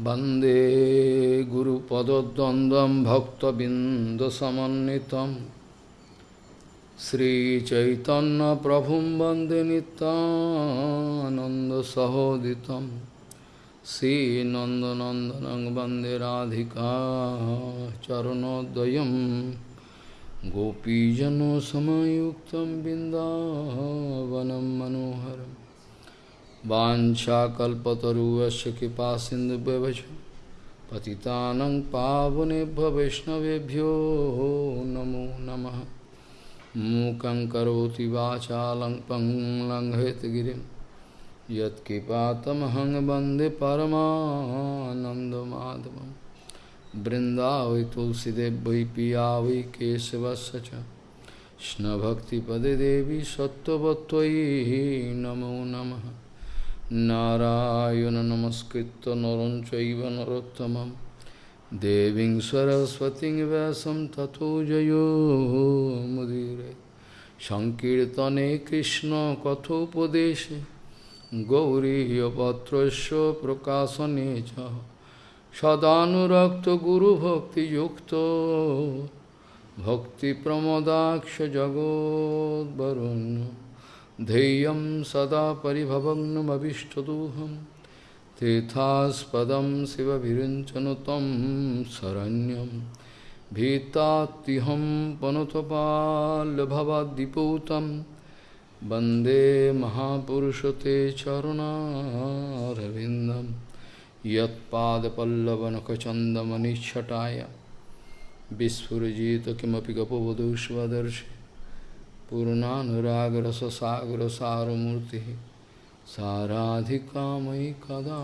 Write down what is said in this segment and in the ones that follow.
वन्दे गुरुपदद्वन्द्वं भक्तबिन्दसमन्वितं श्रीचैतन्यप्रभुं वन्दे नितानन्दसहोदितं श्रीनन्दनन्दनं वन्दे राधिका चरणोदयं गोपीजनसमयुक्तं बिन्दावनं मनोहरम् वाञ्छाकल्पतरुवस्य कृपा सिन्धुभ्यवच पतितानं पावनेभ्य वैष्णवेभ्यो नमो नमः मूकं करोति वाचालं पङ्लङ्घयतगिरिं यत्कृपातमहं वन्दे परमानन्दमाधवं बृन्दावै तुलसीदेव वै पिया वै केशवस्य च कृष्णभक्तिपदे देवी सत्त्ववत्त्वयि नमो नमः নারায়ণ নমস্কৃত নরং নরোত্তম দেবী দেবীং সরস্বতী ব্যাসম তথো জয়োমুদীরে সংকীর্তনে কৃষ্ণ কথোপদেশে গৌরীপত্রস্য প্রকাশনে চ সদানুরক্ত গুরুভক্তিযুক্ত ভক্তিপ্রমদাক্ষ জগদ্বরণ্য ध्येयं सदा परिभवग्नमभिष्टदोहं, तीर्थास्पदं शिवविरिञ्चनु तं शरण्यं भीतात्तिहं पनुतपाल्भवद्दिपूतं वंदे महापुरुषते चरुणारविन्दं यत्पादपल्लवनखचन्दमनिच्छटाय विस्फुरजित किमपि पूर्णानुराग रस सागर सारूर्ति साराधिका मयि कदा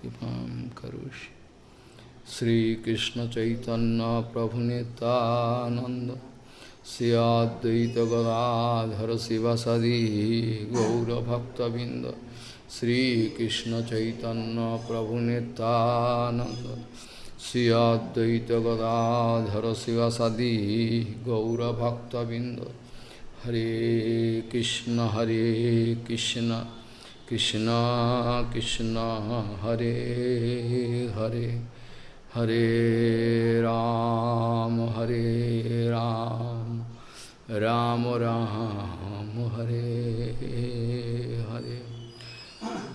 कृपा करोषि। श्रीकृष्ण चैतन्य प्रभु नितानंद सियाद्वैत गदाधर शिव सदी गौरभक्तबिंद श्रीकृष्ण चैतन्य प्रभु नितानंद सियाद्वैत गदाधर शिव सदी गौरभक्तबिंद हरे कृष्ण हरे कृष्ण कृष्ण कृष्ण, हरे हरे हरे राम हरे राम राम राम, हरे हरे।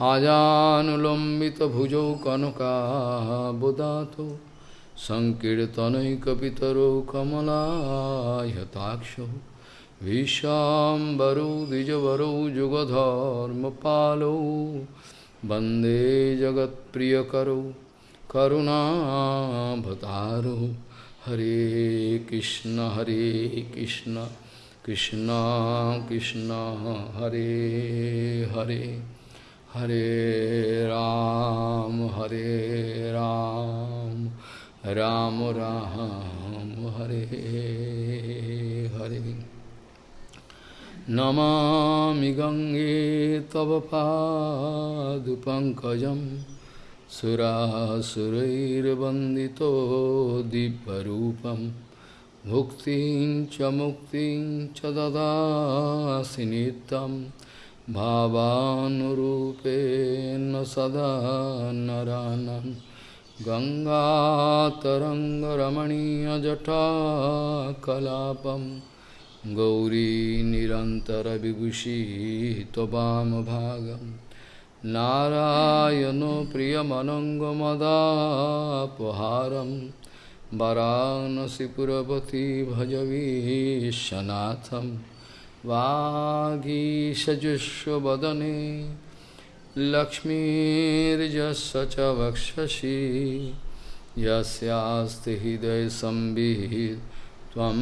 आजानुलम्बितभुजौ कनकाबुदातो सङ्कीर्तनैकपितरौ कमलायताक्षौ। भीष्माम्बरौ द्विजवरौ, जुगधर्मपालौ। वंदे जगत्प्रियकरौ करुणाभतारौ हरे कृष्ण हरे कृष्ण कृष्ण कृष्ण, हरे हरे। हरे राम हरे राम। राम राम, हरे Hare. Namami Gange sura Padupankajam Surasurairabandito Diparupam Bhuktin Chamuktin Chadadasinitam Bhavanurupen Sada Naranam Ganga Taranga Ramani Ajata Kalapam Gauri निरन्तरविभूषी त्ववामभागं नारायणो प्रियमनङ्गमदापहारं वरानसिपुरपति भजवीशनाथं वागीषजुष्वदने लक्ष्मीर्जस्य च वक्षसि यस्यास्ति हृदयसंवित् त्वं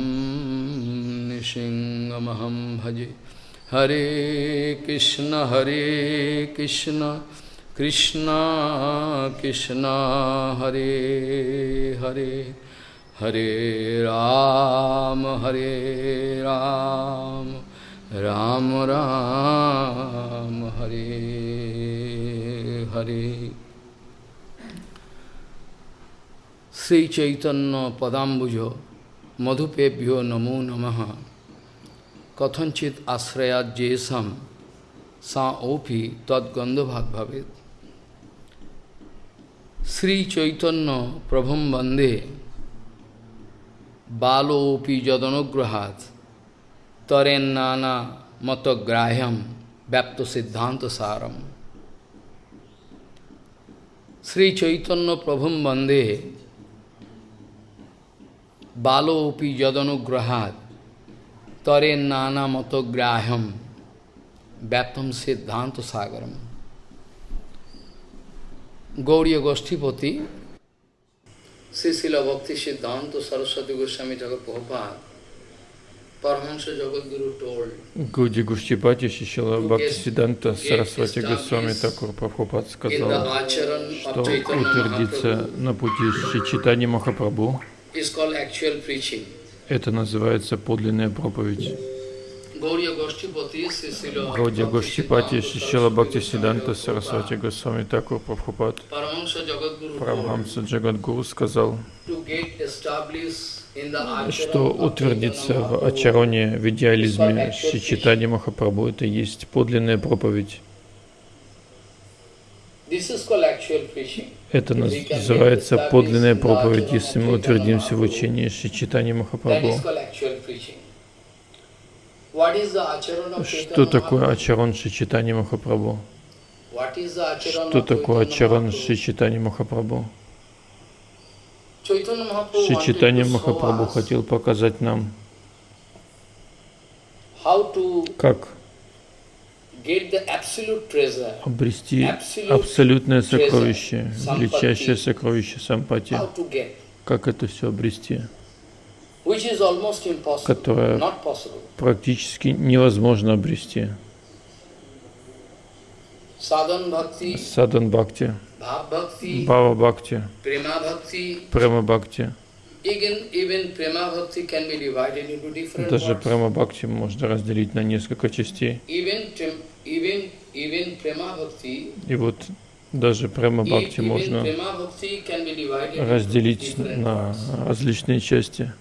निशिङ्गमहं भजे। हरे कृष्ण हरे कृष्ण कृष्ण कृष्ण, हरे हरे। हरे राम हरे राम राम राम, हरे हरे। श्री चैतन्य पदाम्बुज মধুপেভ্যো নমো নম। কথিত আশ্রয়া জেসম সা ওপি তদ্গন্ধভাগ ভাবেদ শ্রীচৈতন্য প্রভম বন্দে, বালোপি যদনুগ্রহাত তরেন্না নানা মতগ্রাহ্যম ব্যপ্ত সিদ্ধান্ত সারম। শ্রীচৈতন্য প্রভম বন্দে Balopi Jadanagrahat Taren Nana Matagraham Vyaptam Siddhanta Sagaram Gauriya Goshtipati, Sisila Bhakti Siddhanta Saraswati Goswami Thakur Prabhupada, Paramahansa Jagadguru told, Гуди Гуштипати Шишила Бхактисиданта Сарасвати Госвами Такур Прабхупад in the сказал, что утвердиться на пути Шичитани Махапрабху, это называется подлинная проповедь. Gauriya Goshtipati, Sisila Гауди Bhakti Гуштипати Siddhanta Шишила Бхактисиданта Goswami Сарасвати Госвами Такур Прабхупад, Парамхамса Джагадгуру сказал, что утвердиться в очароне, в идеализме Шичитани Махапрабху, это есть подлинная проповедь. Это называется подлинная проповедь, если мы утвердимся в учении Шичитани Махапрабху. Что такое? Ачарон Шичитани Махапрабху? Что такое Ачарон? Шичитани Махапрабху? Шичитани Махапрабху хотел показать нам, как get the absolute treasure, обрести абсолютное сокровище, величайшее сокровище сампати. Как это все обрести? Которое практически невозможно обрести. Садан Бхакти, Бава Бхакти, Према Бхакти. Даже. Према Бхакти можно разделить на несколько частей. И вот даже Према e- Бхакти можно разделить на различные части,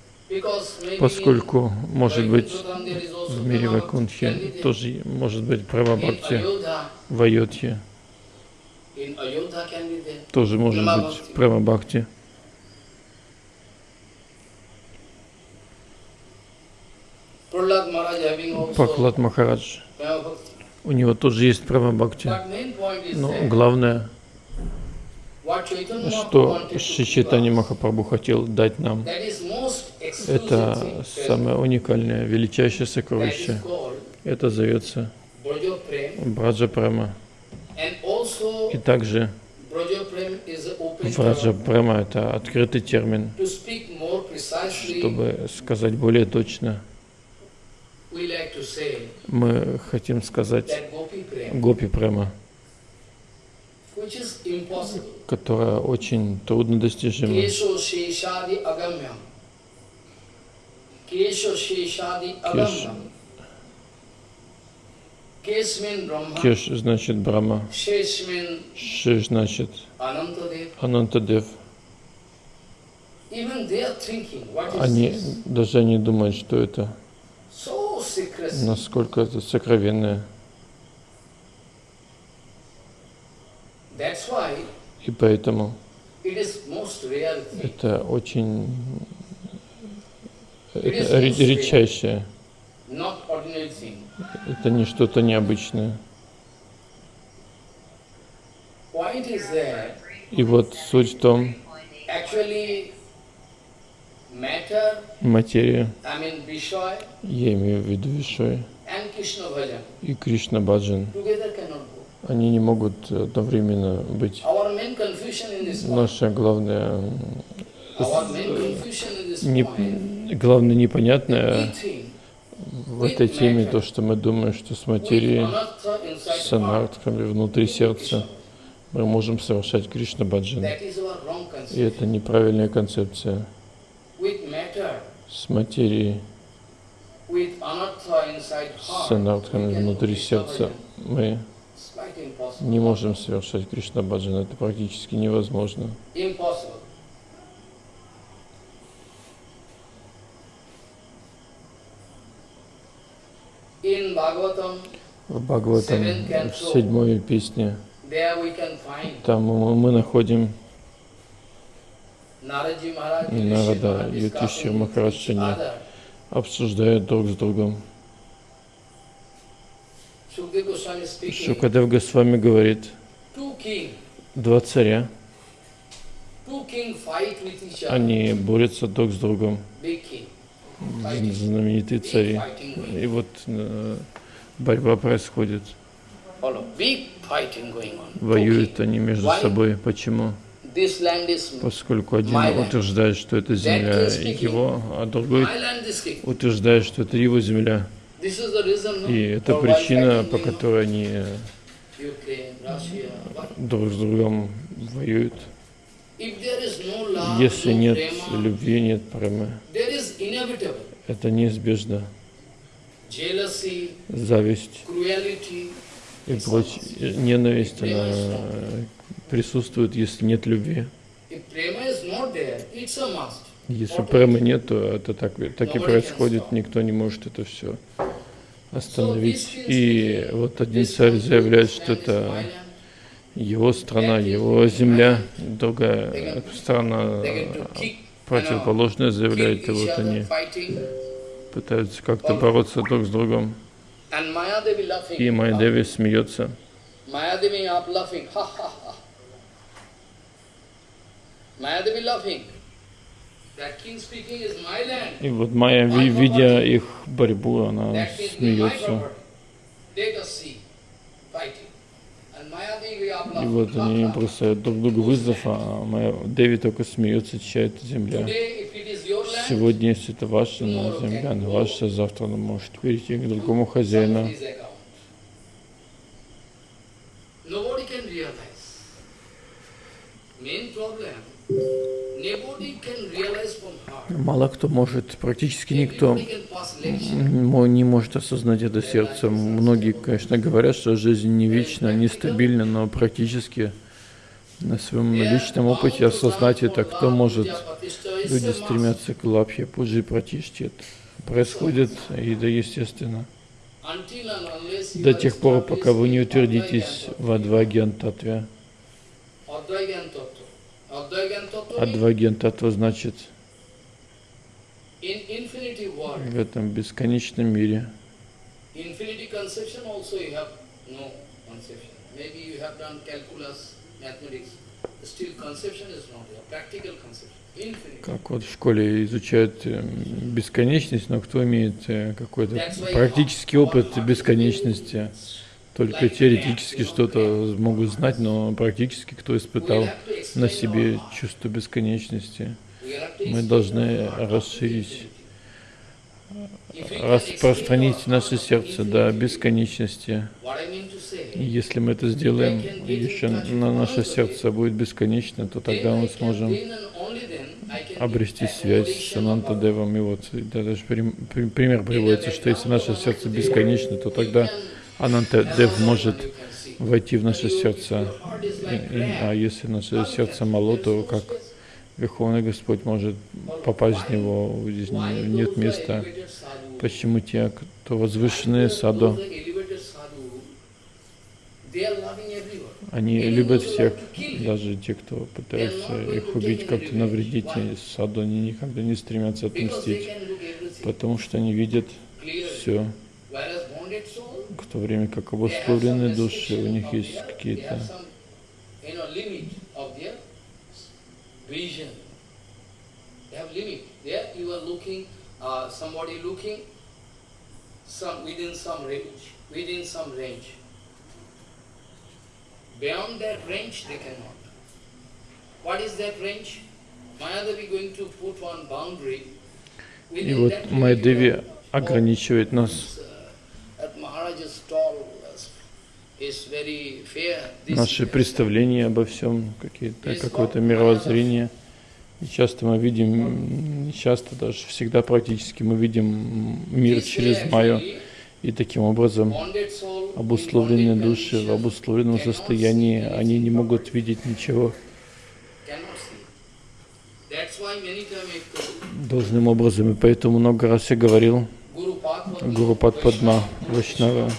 поскольку, может быть, в мире there. тоже может быть Према Бхакти, в Айодхе тоже может быть. Према Бхакти. Пахлад Махарадж, у него тоже есть Према Бхакти. Но that главное, что Шичитани Махапрабху хотел дать нам, это самое уникальное, величайшее сокровище. Это зовется. Браджа Према. Also И также Браджа. Према – это открытый термин. Чтобы сказать более точно, we like to say мы хотим сказать Гопи Према, которая очень трудно достижима. Кеш значит Брама, Shesh means Ши значит. Анантадев. Они даже не думают, что это. Насколько это сокровенное. И поэтому это очень это редчайшее. Это не что-то необычное. И вот суть в том, материя, я имею в виду Вишой и Кришна Баджан, они не могут одновременно быть. Наша главная, не, главное непонятное в этой теме то, что мы думаем, что с материей, с анартками внутри сердца мы можем совершать Кришна Баджан. И это неправильная концепция. С материей, с do внутри сердца мы не можем совершать Кришна Баджан. Это практически невозможно. В Бхагаватам, в седьмой песне, там мы находим Нарада и each Махарадж, обсуждают друг с другом. Шукадев Госвами говорит, два царя, они борются друг с другом, знаменитые цари. И вот э, борьба происходит. Воюют они между собой. Почему? Поскольку один утверждает, что это земля его, а другой утверждает, что это его земля. И это причина, по которой они друг с другом воюют. Если нет любви, нет inevitable это неизбежно. Зависть. и прочее, ненависть, она присутствует, если нет любви. Если премы нет, то это так, так и происходит, никто не может это все остановить. И вот один царь заявляет, что это его страна, его земля, другая страна противоположная заявляет, и вот они пытаются как-то бороться друг с другом. И Майдеви смеется. Mayadevi up laughing, ha ha ha. Mayadevi laughing. That king speaking is my land. И вот Майя, ви- видя их борьбу, она смеется. И вот они бросают друг другу вызов, а Майя, Деви только смеется, чья это земля. Сегодня, если это ваша на земля, она ваша, завтра она может перейти к другому хозяину. somebody's account. Nobody can realize. Main problem, Мало кто может, практически никто не может осознать это сердцем. Многие, конечно, говорят, что жизнь не вечна, нестабильна, но практически на своем личном опыте осознать это, кто может. Люди стремятся к лапхе, пуджи, пратишти. Это происходит, и это естественно. До тех пор, пока вы не утвердитесь в Татве. Адвагьян Татва значит в этом бесконечном мире. Как вот в школе изучают э, бесконечность, но кто имеет э, какой-то практический опыт бесконечности, только теоретически что-то могут знать, но практически кто испытал на себе чувство бесконечности. Мы должны расширить, распространить наше сердце до бесконечности. И если мы это сделаем, еще на наше сердце будет бесконечно, то тогда мы сможем обрести связь с accommodation Ананта of Девом. И вот да, даже прим- при- пример приводится, что если наше сердце бесконечно, то тогда Ананта Дев может войти в наше сердце. И- и- а если наше сердце мало, то как Верховный Господь может попасть в него, нет места. Почему те, кто возвышенные саду, они любят всех, даже те, кто пытается их убить, как-то навредить саду, они никогда не стремятся everything потому что они видят все, в то время как обусловленные души, у них есть какие-то some, uh, within some range, within some range. Beyond that range, they cannot. What is that range? Mayadevi going to put one boundary. И вот Майдеви ограничивает нас, наши представления обо всем, какие-то, какое-то мировоззрение. И часто мы видим, часто даже, всегда практически мы видим мир через Майю. И таким образом обусловленные души в обусловленном состоянии, они не могут видеть ничего. должным образом. И поэтому много раз я говорил Гуру Падпадма the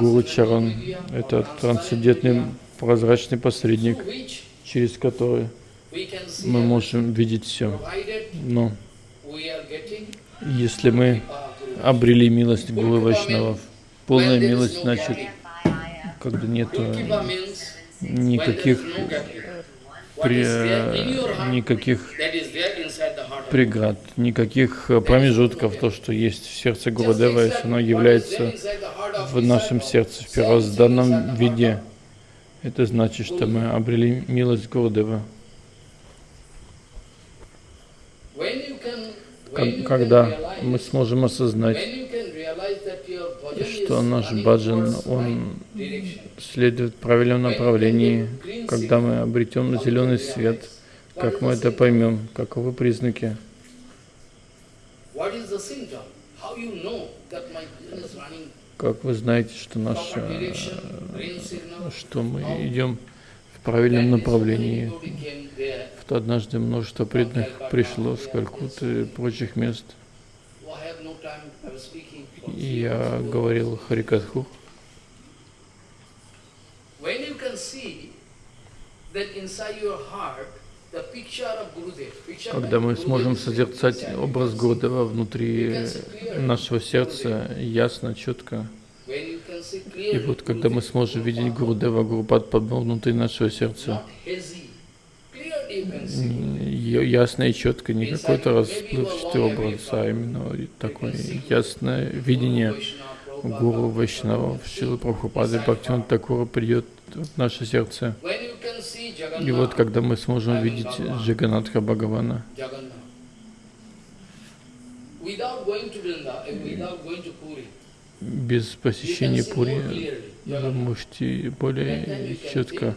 Гуру Чаран это трансцендентный прозрачный посредник, через который мы можем видеть все. Но если мы обрели милость Гуру Вайшнавов, полная милость значит, когда нет никаких, при, никаких преград, никаких э, промежутков. То, что есть в сердце Гурудева, оно является в нашем сердце в первозданном виде, это значит, что мы обрели милость Гурудева. Ког- Когда мы сможем осознать, что наш баджан, он следует правильном направлении, когда мы обретем зеленый свет, как мы это поймем, каковы признаки, как вы знаете, что наш, э, что мы идем в правильном направлении. Вот однажды множество преданных пришло с Калькутты и прочих мест, oh, и я говорил Харикатху. When you can see that inside your heart, Когда мы сможем созерцать образ. Гурдева внутри нашего сердца ясно, четко, и вот когда мы сможем видеть Гурудева, Гурупад Падма внутри нашего сердца, ясно и четко, не какой-то расплывчатый образ, а именно такое ясное видение Гуру Вайшнава, Шилы Прабхупады, Бхактиван Такура придет наше сердце. И вот когда мы сможем видеть Джаганатха Бхагавана, без посещения Пури, вы можете более четко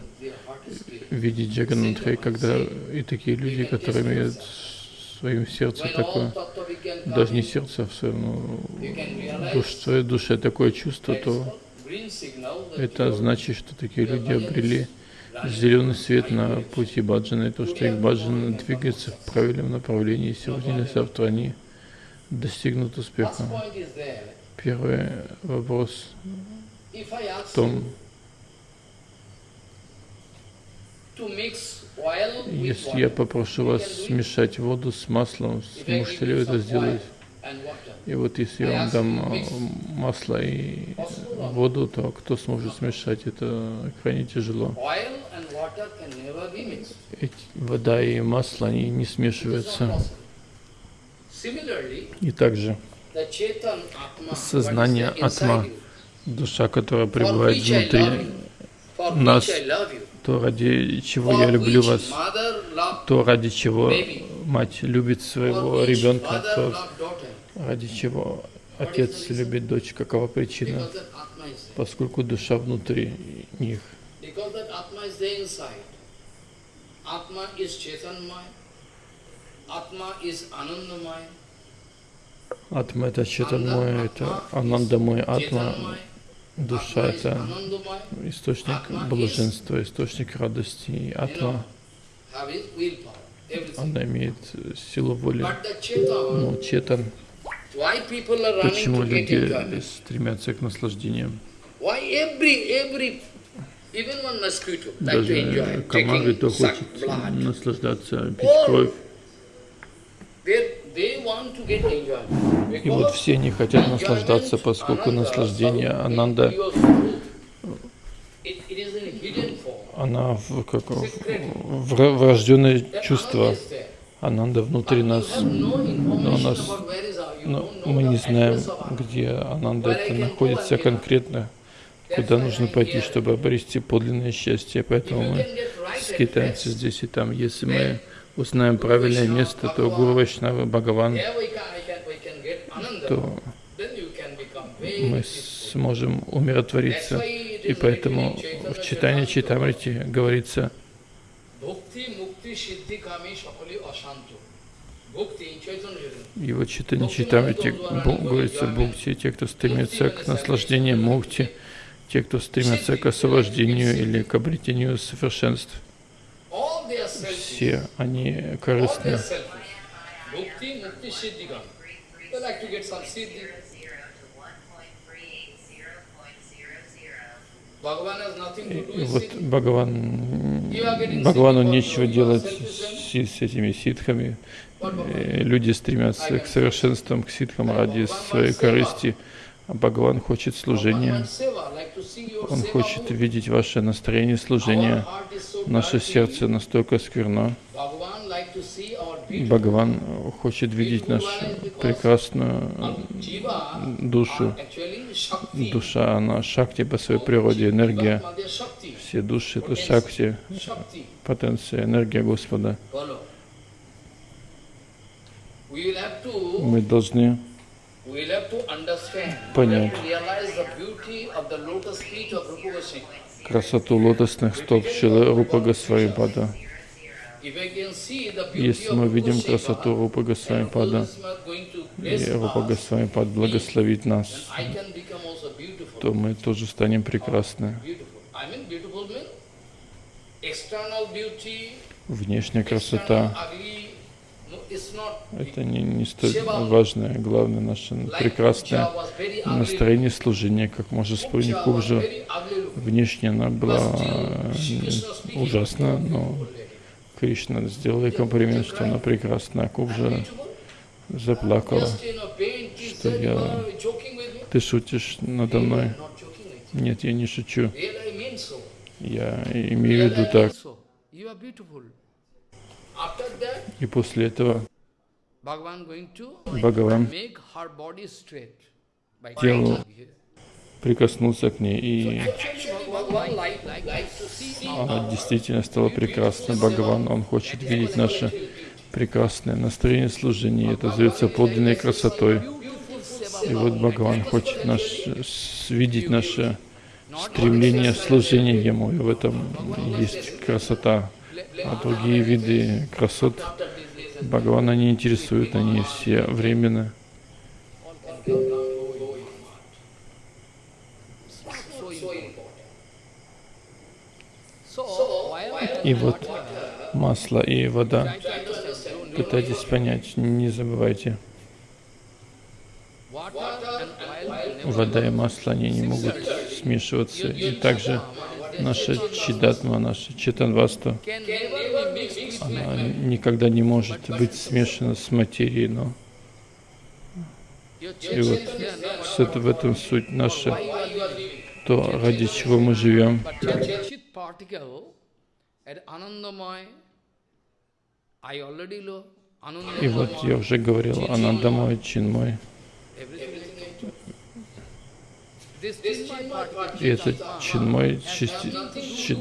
видеть Джаганатха, и когда и такие люди, которые имеют в своем сердце такое, даже не сердце, а в своем, you can ну, душ, в своей душе такое чувство, то это значит, что такие люди обрели зеленый свет на пути баджана, и то, что их баджан двигается в правильном направлении, сегодня или завтра они достигнут успеха. Первый вопрос в том, если я попрошу вас смешать воду с маслом, сможете ли вы это сделать? И вот если я вам дам э, масло и воду, то кто сможет смешать? Это крайне тяжело. Эти, вода и масло, они не смешиваются. И также Сознание Атма, душа, которая пребывает внутри, нас, то ради чего я люблю вас, то ради чего мать любит своего ребенка, то ради чего отец любит дочь. Какова причина? Поскольку душа внутри них. Атма это Четанмой, это Анандамой Атма, Chetanmaya. душа это источник блаженства, источник радости. И Атма, она имеет силу воли. Но Четан, почему люди стремятся к наслаждениям? Даже комары, то хочет наслаждаться, пить кровь. И вот все не хотят наслаждаться, поскольку наслаждение Ананда, она в, как, в, врожденное чувство. Ананда внутри нас. Но information нас, но мы не знаем, где Ананда это находится конкретно, куда нужно пойти, чтобы обрести подлинное счастье. Поэтому мы скитаемся здесь и там. Если мы узнаем правильное место, то Гуру Вайшнава Бхагаван, то мы сможем умиротвориться. И поэтому в читании Читамрити говорится, Bhukti, mukti, siddhi, kami. Bhukti in Chaitanya Chaitanya. И вот читание Читамрити бу- говорится, Бхукти, те, кто стремится к наслаждению Мукти, те, кто стремятся к освобождению или к обретению совершенств. Все они All they are корыстны. selfish. Bhukti, mukti, siddhi, kami. They like to get some siddhi. И вот Бхагаван, Бхагавану нечего делать с, с этими ситхами. Люди стремятся к совершенствам, к ситхам ради своей корысти. А Бхагаван хочет служения. Он хочет видеть ваше настроение служения. Наше сердце настолько скверно. Бхагаван хочет видеть нашу прекрасную душу. Душа, она шакти по своей природе, энергия. Все души — это шакти, потенция, энергия Господа. Мы должны понять красоту лотосных стоп Рупа Госвами Если мы видим красоту Рупа Госвами Пада, и Рупа Госвами Пад благословит нас, то мы тоже станем прекрасны. Внешняя красота это не, не столь важное, главное наше прекрасное настроение служения, как можно вспомнить Кубжу. Внешне она была ужасна, но Кришна сделал ей комплимент, что она прекрасна. Кубжа заплакала, что я... Ты шутишь надо мной? Нет, я не шучу. Я имею в виду так. И после этого Бхагаван телу прикоснулся к ней, и она действительно стала прекрасной. Бхагаван, он хочет видеть наше прекрасное настроение служения. Это зовется подлинной красотой. И вот Бхагаван хочет наш, видеть наше стремление служения Ему, и в этом есть красота а другие виды красот Бхагавана не интересуют, они все временны. И вот масло и вода. Пытайтесь понять, не забывайте. Вода и масло, они не могут смешиваться. И также наша чидатма, наша читанваста, она никогда не может быть смешана с материей, но и вот это, в этом суть наша, то ради чего мы живем. И вот я уже говорил, Анандамой, Чинмой. И это чинмой, части, чи,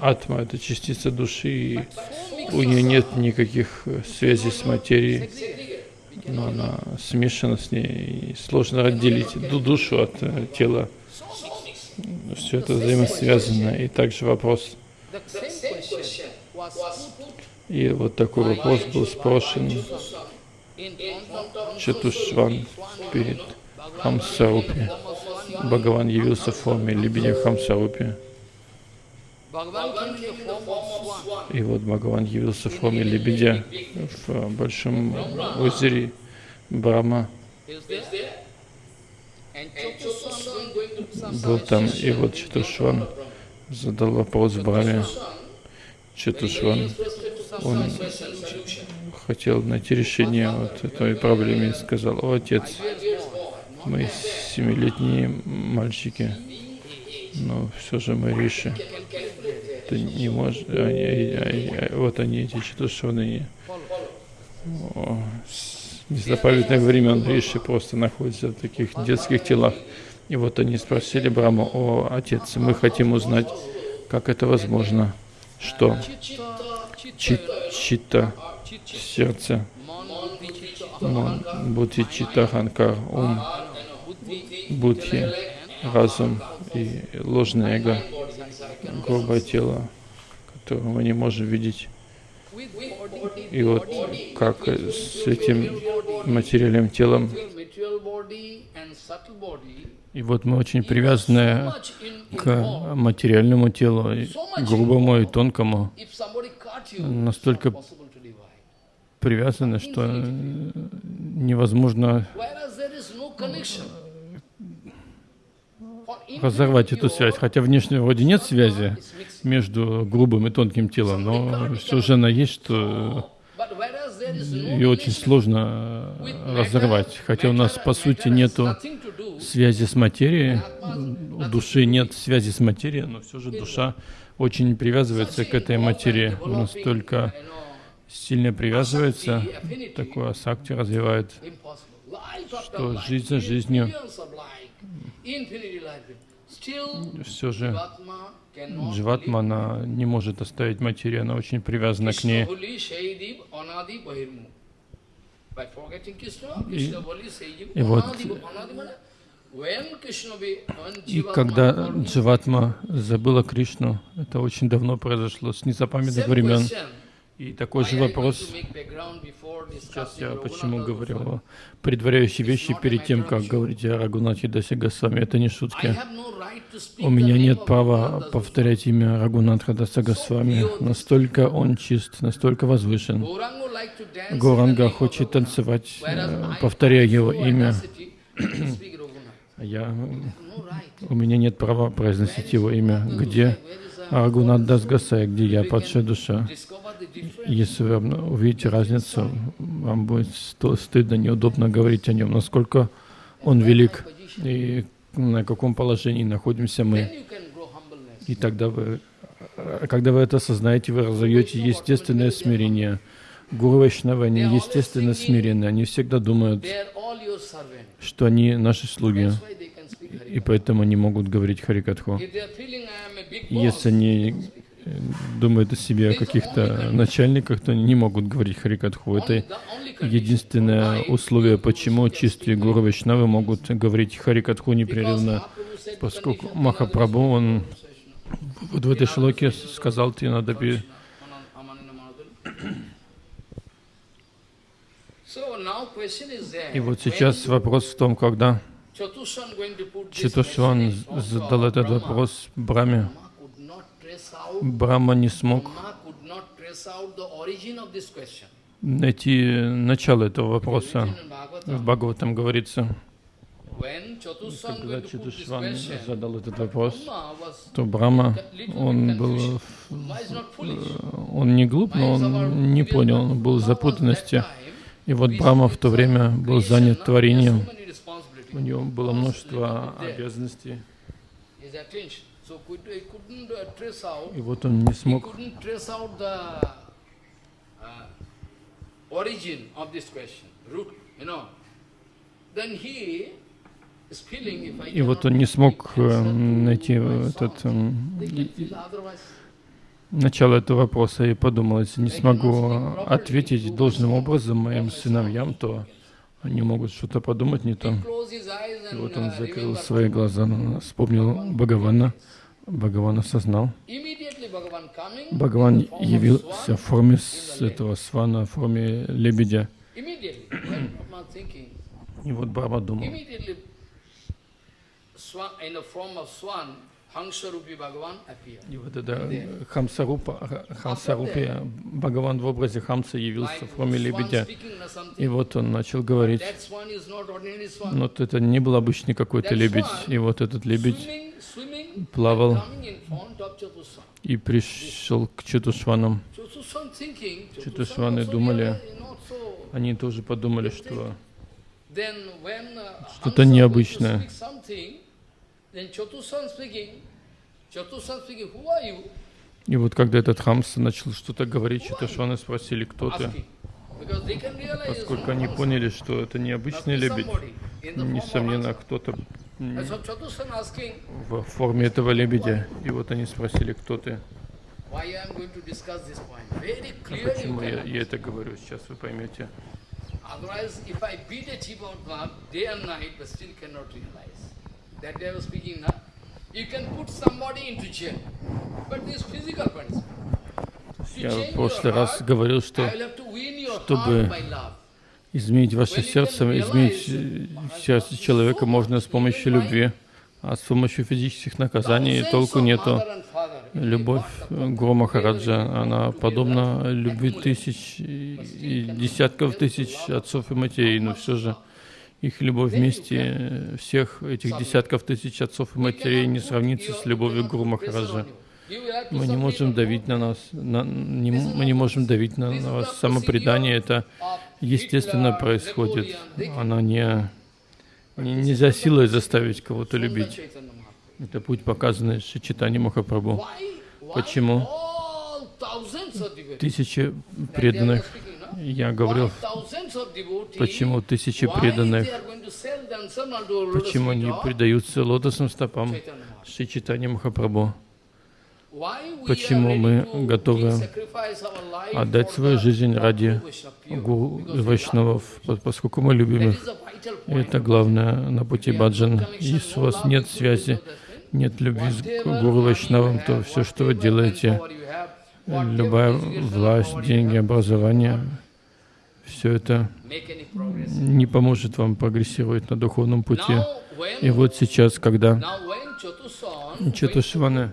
атма, это частица души, и у нее нет никаких связей с материей, но она смешана с ней, и сложно отделить душу от э, тела. Все это взаимосвязано. И также вопрос. И вот такой вопрос был спрошен Чатушван перед Хамсарупи. Бхагаван явился в форме лебедя Хамсарупи. И вот Бхагаван явился в форме лебедя в большом озере Брахма. Был там, и вот Чатушван задал вопрос Браме. Четушван, он хотел найти решение вот этой проблемы и сказал, о, отец, мы семилетние мальчики, но все же мы риши. Ты не можешь, они, они, вот они, эти четушеные, с незапамятных времен риши просто находятся в таких детских телах. И вот они спросили Браму, о, отец, мы хотим узнать, как это возможно, что чит, чита, сердце, будти чита, ханкар, ум, будхи, разум и ложное эго, грубое тело, которое мы не можем видеть. И вот как с этим материальным телом, и вот мы очень привязаны к материальному телу, грубому и тонкому, настолько привязаны, что невозможно разорвать эту связь. Хотя внешне вроде нет связи между грубым и тонким телом, но все же она есть, что ее очень сложно разорвать. Хотя у нас, по сути, нету связи с материей, у души нет связи с материей, но все же душа очень привязывается к этой материи, настолько сильно привязывается, такое асакти развивает, что жизнь за жизнью все же Дживатма, она не может оставить материю, она очень привязана к ней. И, и вот и когда Дживатма забыла Кришну, это очень давно произошло, с незапамятных времен, и такой же вопрос, сейчас я почему говорил предваряющие вещи перед тем, как говорить о Рагунате Дасагасвами, это не шутки. У меня нет права повторять имя Рагунатха Дасагасвами, настолько он чист, настолько возвышен. Гуранга хочет танцевать, э, повторяя его имя. Я, у меня нет права произносить его имя. Где Рагунат Дасгасай, где я, падшая душа? Если вы увидите разницу, вам будет стыдно, неудобно говорить о нем, насколько он велик и на каком положении находимся мы. И тогда вы, когда вы это осознаете, вы разовьете естественное смирение. Гуру Вайшнавы, они естественно смирены, они всегда думают, что они наши слуги, и поэтому они могут говорить Харикатху. Если они думают о себе каких-то начальниках, то они не могут говорить Харикатху. Это единственное условие, почему чистые гуру Вайшнавы могут говорить Харикатху непрерывно, поскольку Махапрабху, он вот в этой шлоке сказал, тебе надо пи... И вот сейчас вопрос в том, когда Чатушван задал этот вопрос Браме, Брахма не смог найти начало этого вопроса. В Бхагаватам говорится, когда Чатушван задал этот вопрос, то Брахма, он был, он не глуп, но он не понял, он был в запутанности. И вот Брахма в то время был занят творением, у него было множество обязанностей. И вот он не смог. и вот он не смог э, найти этот э, начало этого вопроса и подумал, если не смогу ответить должным образом моим сыновьям, то они могут что-то подумать не то. И вот он закрыл свои глаза, вспомнил Бхагавана, Бхагаван осознал. Бхагаван явился в форме этого свана, в форме лебедя. И вот Брахма думал. И вот это Хамсарупа, Хамсарупи, Бхагаван в образе Хамса явился в форме лебедя. И вот он начал говорить. Но это не был обычный какой-то лебедь. И вот этот лебедь плавал и пришел к Чатушванам. Чатушваны думали, они тоже подумали, что что-то необычное. И вот когда этот Хамса начал что-то говорить, Чатушваны спросили, кто ты? Поскольку они поняли, что это необычный лебедь, несомненно, кто-то в форме этого лебедя. И вот они спросили, кто ты? А почему я, я это говорю? Сейчас вы поймете. Я в прошлый раз говорил, что чтобы изменить ваше сердце, изменить сердце человека можно с помощью любви, а с помощью физических наказаний толку нету. Любовь Гуру Махараджа, она подобна любви тысяч и десятков тысяч отцов и матерей, но все же Их любовь вместе всех этих десятков тысяч отцов и матерей не сравнится с любовью Гуру Махараджа. Мы не можем давить на нас, на, не, мы не можем давить на, на вас. Самопредание это естественно происходит. Оно не, не нельзя силой заставить кого-то любить. Это путь, показанный Шичитани Махапрабху. Почему? Тысячи преданных, я говорил, почему тысячи преданных, почему они предаются лотосным стопам Шичитани Махапрабху. Почему мы готовы отдать свою жизнь ради гуру Вайшнавов, поскольку мы любим их. Это главное на пути баджан. Если у вас нет связи, нет любви к гуру Вайшнавам, то все, что вы делаете, любая власть, деньги, образование, все это не поможет вам прогрессировать на духовном пути. И вот сейчас, когда Четушваны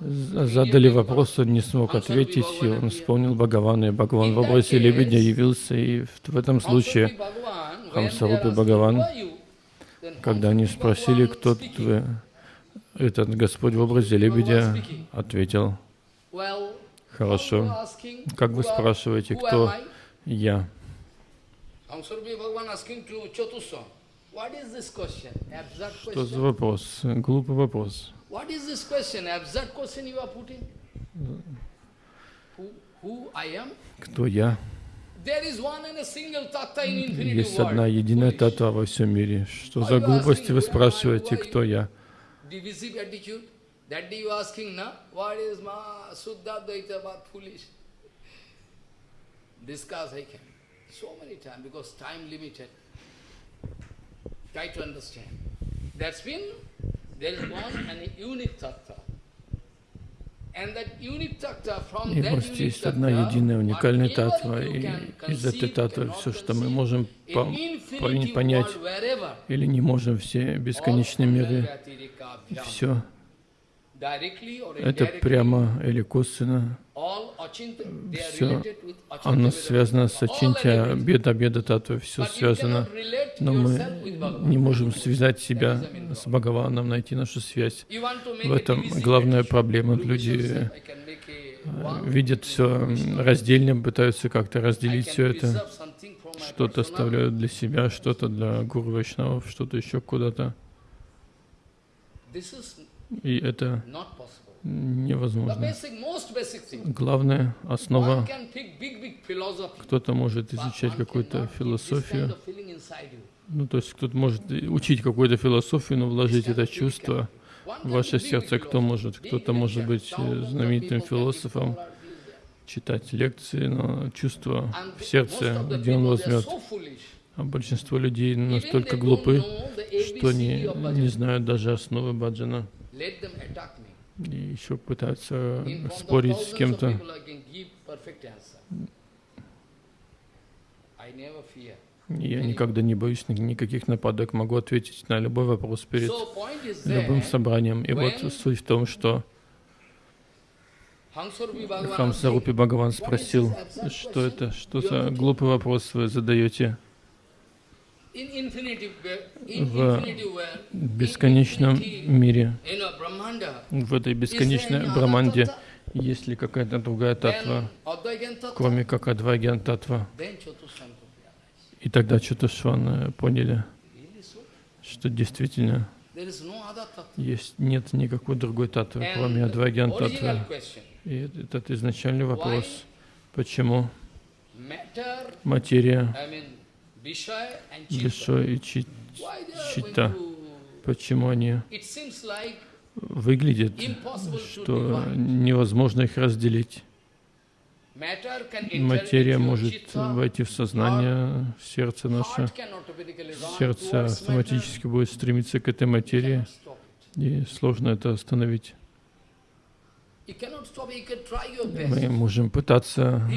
задали вопрос, он не смог ответить, и он вспомнил Бхагавана, и Бхагаван в образе лебедя явился, и в этом случае Хамсарупи Бхагаван, когда они спросили, кто вы, этот Господь в образе лебедя ответил, хорошо, как вы спрашиваете, кто я? Что за вопрос? Глупый вопрос. Кто я? Есть одна единая татва во всем мире. Что за глупости вы спрашиваете, кто я? That day you asking, na, what is ma Suddha Dvaita about foolish? Discuss I can. So many times, because time limited. Try to understand. That's been, there is one and unique tattva. И просто есть одна единая уникальная татва, и из этой татвы все, что мы можем по понять или не можем, все бесконечные миры, все это прямо или косвенно. Все, оно связано с Ачинтя, беда, беда, татва, все связано. Но мы не можем связать себя с Бхагаваном, найти нашу связь. В этом главная проблема. Люди э, видят все раздельно, пытаются как-то разделить все это. Что-то оставляют для себя, что-то для гуру Вайшнавов, что-то еще куда-то. И это невозможно. Главная основа, кто-то может изучать какую-то философию, ну, то есть кто-то может учить какую-то философию, но вложить это чувство в ваше сердце, кто может. Кто-то может быть знаменитым философом, читать лекции, но чувство в сердце, где он возьмет. А большинство людей настолько глупы, что не, не знают даже основы баджана и еще пытаются спорить с кем-то. Я никогда не боюсь никаких нападок, могу ответить на любой вопрос перед любым собранием. И вот суть в том, что Хамсарупи Бхагаван спросил, что это, что за глупый вопрос вы задаете в бесконечном мире, в этой бесконечной Браманде, есть ли какая-то другая татва, кроме как Адвайген татва. И тогда Чатушваны поняли, что действительно есть, нет никакой другой татвы, кроме Адвайген татвы. И этот изначальный вопрос, почему? материя Вишо и Чита. Почему они выглядят, что невозможно их разделить? Материя может войти в сознание, сердце наше. Сердце автоматически будет стремиться к этой материи, и сложно это остановить. Мы можем пытаться,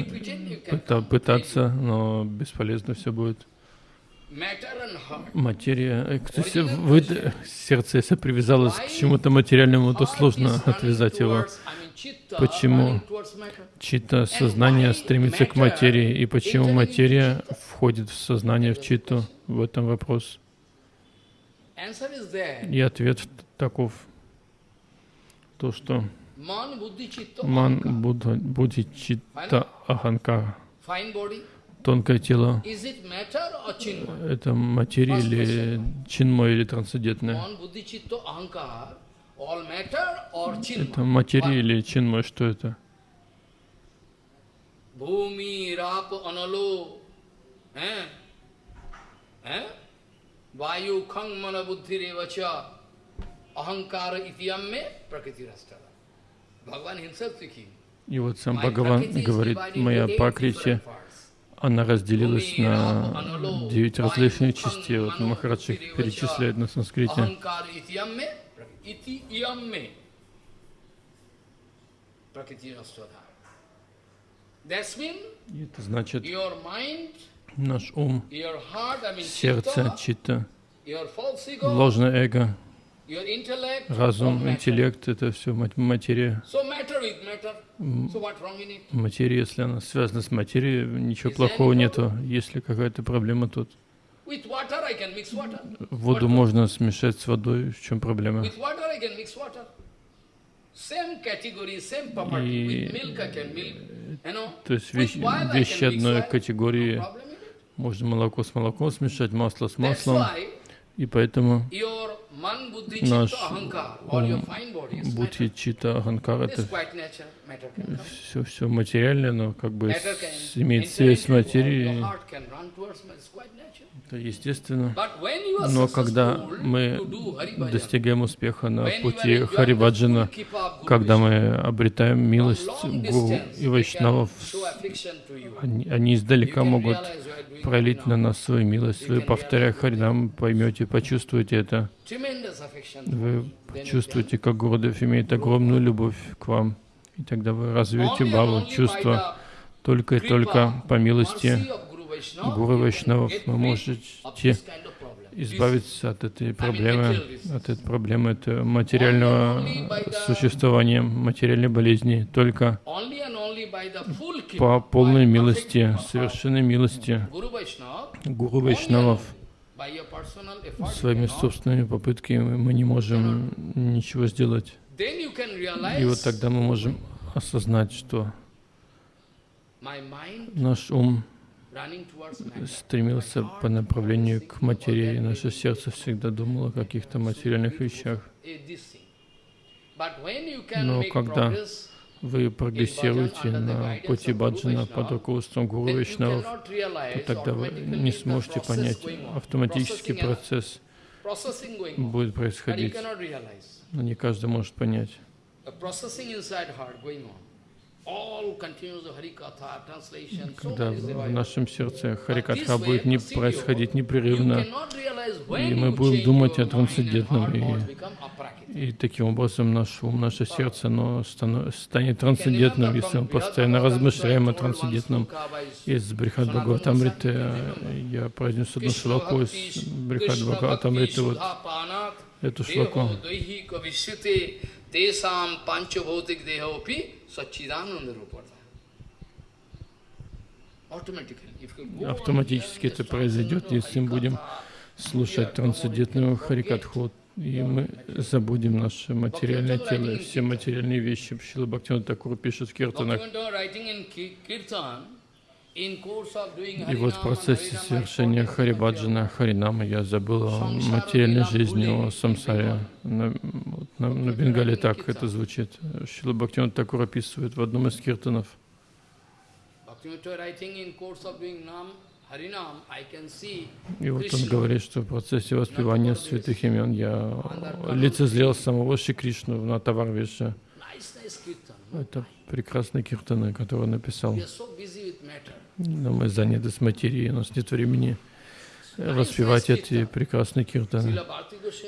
пытаться, но бесполезно все будет материя. Э, кстати, вы, сердце, если привязалось к чему-то материальному, то сложно отвязать его. Почему? чита сознание стремится к материи, и почему материя входит в сознание, в читу? В этом вопрос. И ответ таков, то, что ман, будди, чита, аханкара, тонкое тело, это материя или чинмо, или трансцендентное? Это материя или чинмо, что это? Бхуми, рап, анало, Vayu khang mana buddhi revacha ahankara itiyam prakriti rastara. Bhagavan himself speaking. И вот сам Бхагаван говорит, моя Пракрити, она разделилась на девять различных частей. Вот Махарадж их перечисляет на санскрите. И это значит, наш ум, сердце, чита, ложное эго, разум, интеллект — это все материя. Материя, если она связана с материей, ничего плохого нету. Если какая-то проблема тут. Воду можно смешать с водой, в чем проблема? И, то есть вещи, вещи одной категории. Можно молоко с молоком смешать, масло с маслом. И поэтому наш ум, будхи, чита, аханкар, это все, все материальное, но как бы с, имеет связь с материей. Это естественно. Но когда мы достигаем успеха на пути Хариваджана, когда мы обретаем милость Гуру и Вайшнавов, они, они издалека могут пролить на нас свою милость. Вы, повторяя Харинам, поймете, почувствуете это. Вы чувствуете, как Гурудев имеет огромную любовь к вам. И тогда вы развьете Баву, чувство только и только по милости Гуру Вайшнавов вы можете избавиться от этой проблемы, от этой проблемы это материального существования, материальной болезни, только по полной милости, совершенной милости. Гуру Вайшнавов. Своими собственными попытками мы не можем ничего сделать. И вот тогда мы можем осознать, что наш ум стремился по направлению к материи. Наше сердце всегда думало о каких-то материальных вещах. Но когда вы прогрессируете на пути баджана под руководством Гуру Вишнавов, то тогда вы не сможете понять автоматический процесс будет происходить. Но не каждый может понять. Когда в нашем сердце Харикатха будет не происходить непрерывно, и мы будем думать о трансцендентном, и, и таким образом наш ум, наше сердце, оно станет трансцендентным, если мы постоянно размышляем о трансцендентном. Из Брихат Бхагаватамриты я произнесу одну шлоку из Брихат Бхагаватамриты, вот эту шлоку. Сачидананда. Автоматически это произойдет, если мы будем слушать трансцендентную Харикатху, и мы забудем наше материальное тело, все материальные вещи. Шила Бхактивinoda Такур пишет в Киртанах, и вот в процессе совершения Харибаджана, Харинама я забыл о материальной жизни, о самсаре. На, на, на Бенгале так это звучит. Шила Бхактиван Такур описывает в одном из киртанов. И вот он говорит, что в процессе воспевания святых имен я лицезрел самого Шри Кришну в Натаварвише. Это прекрасные киртаны, которые он написал. Но мы заняты с материей, у нас нет времени воспевать эти прекрасные киртаны.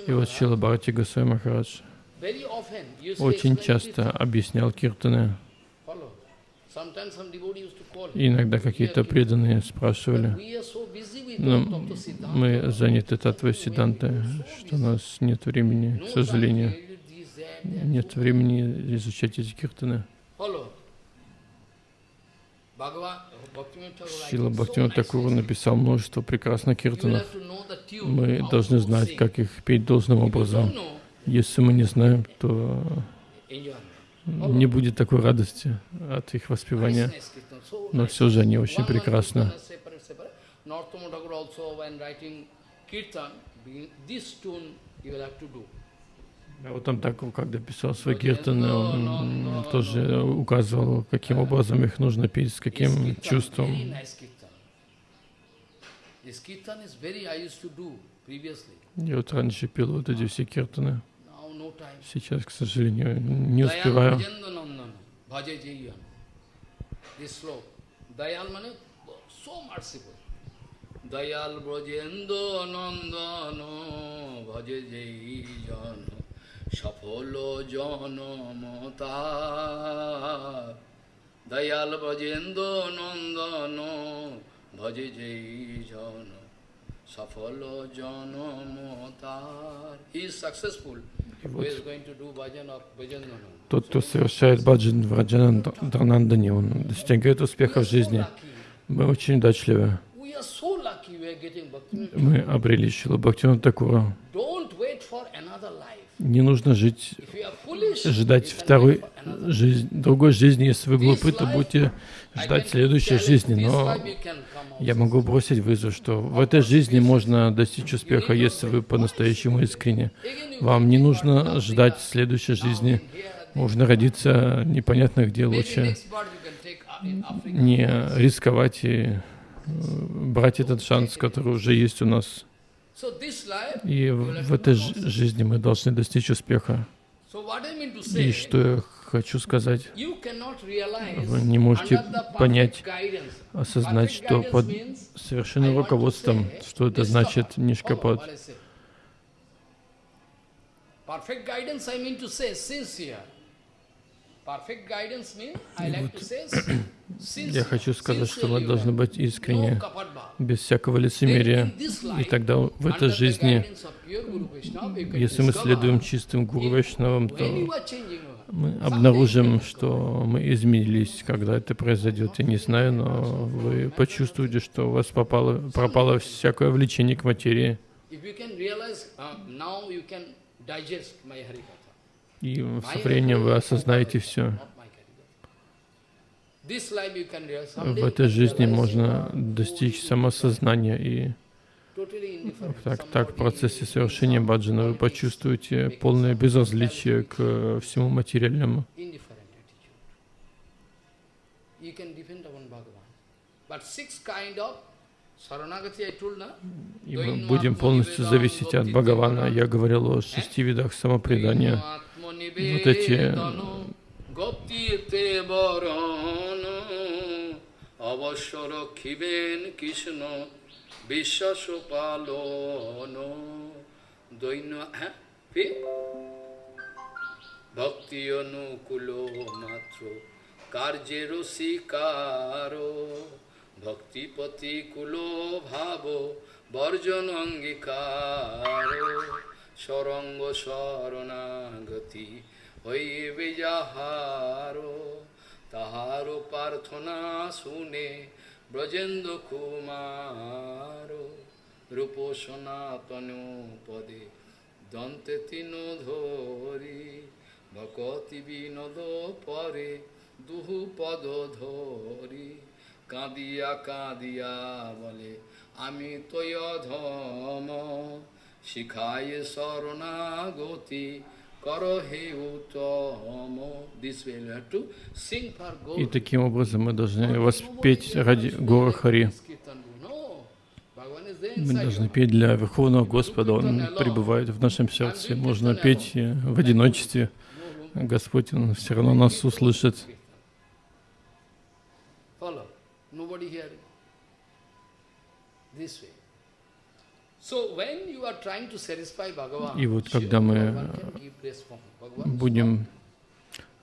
И вот Шила Бхарати Госвами Махарадж очень часто объяснял киртаны. Иногда какие-то преданные спрашивали, но мы заняты татвой Сиданты, что у нас нет времени, к сожалению. нет времени изучать эти киртаны. Шила writing so Бхактивинод nicely. Такур написал множество прекрасных киртанов. Мы должны знать, как их петь должным образом. Если мы не знаем, то не будет такой радости от их воспевания. Но все же они очень прекрасны. А вот он так, когда писал свои киртаны, он тоже указывал, каким образом их нужно петь, с каким чувством. Я вот раньше пел вот эти все киртаны. Сейчас, к сожалению, не успеваю. Bhaje Jayan. This sloka. Dayal means so merciful. Dayal Brajendra Nandana, Bhaje Jayan. Safolo Janamata. Dayal Brajendra Тот, кто совершает баджан в Раджананданандане, он достигает успеха в жизни. Мы очень удачливы. Мы обрели Шилу Бхактивinoда Такура. Не нужно жить, ждать второй жизнь, другой жизни. Если вы глупы, то будете I ждать следующей жизни. Но я могу бросить вызов, что в этой жизни можно достичь успеха, если вы по-настоящему искренне. Вам не нужно ждать следующей жизни. Можно родиться непонятно где лучше. Не рисковать и э, брать этот шанс, который уже есть у нас. И в этой жизни мы должны достичь успеха. И что я хочу сказать, вы не можете понять. Осознать, что под совершенным руководством, что это значит нишкапад. say sincere. Я хочу сказать, что мы должны быть искренне, без всякого лицемерия. И тогда в этой жизни, если мы следуем чистым Гуру Вайшнавам, то мы обнаружим, что мы изменились, когда это произойдет. Я не знаю, но вы почувствуете, что у вас попало, пропало всякое влечение к материи. Uh. И со временем вы осознаете все. В этой жизни можно достичь самосознания. И. так, так в Somebody процессе is совершения some баджана вы politics, почувствуете making полное some безразличие к э, всему материальному. indifferent attitude. You can depend upon Bhagavan. But six kind of Saranagati I told na? И мы будем полностью зависеть от Бхагавана. Я говорил о шести видах самопредания. Вот эти গপ্তিতে বরণ অবশ্য রক্ষিবেন কৃষ্ণ বিশ্বাস পালন দৈন্য হ্যাঁ? ভক্তি অনুকূল মাত্র, কার্যের শিকার ভক্তিপতি কুল ভাব, বর্জন অঙ্গীকার। সরঙ্গ শরণাগতি হইবে যাহার। তাহার প্রার্থনা শুনে ব্রজেন্দ্র কুমার, রূপ সনাতন পদে দন্তে তিন ধরি, ভকতি বিনোদ পরে দুহু পদ ধরি। কাঁদিয়া কাঁদিয়া বলে, আমি তয় ধম, শিখায় শরণাগতি И таким образом мы должны воспеть ради Гора Хари. Мы должны петь для Верховного Господа, Он пребывает в нашем сердце. Можно петь в одиночестве. Господь, Он все равно нас услышит. This way. И вот когда мы будем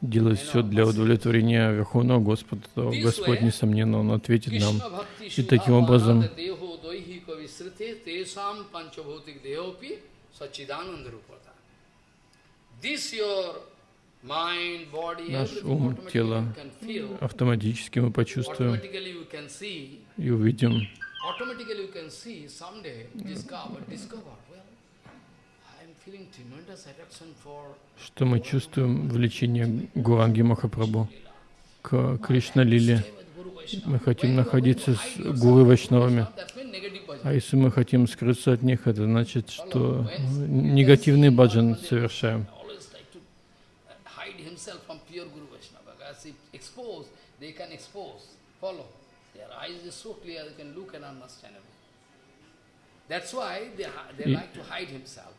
делать все для удовлетворения Верховного Господа, то Господь, несомненно, Он ответит нам. И таким образом Наш ум, тело автоматически мы почувствуем и увидим, automatically you can see someday discover, discover, well, что мы чувствуем влечение Гуранги Махапрабху к Кришна Лиле. Мы хотим находиться с Гуру Вайшнавами. А если мы хотим скрыться от них, это значит, что негативный баджан совершаем. uh, follow. Their eyes is so clear, they can look and understand everything. That's why they, hi- they И- like to hide himself.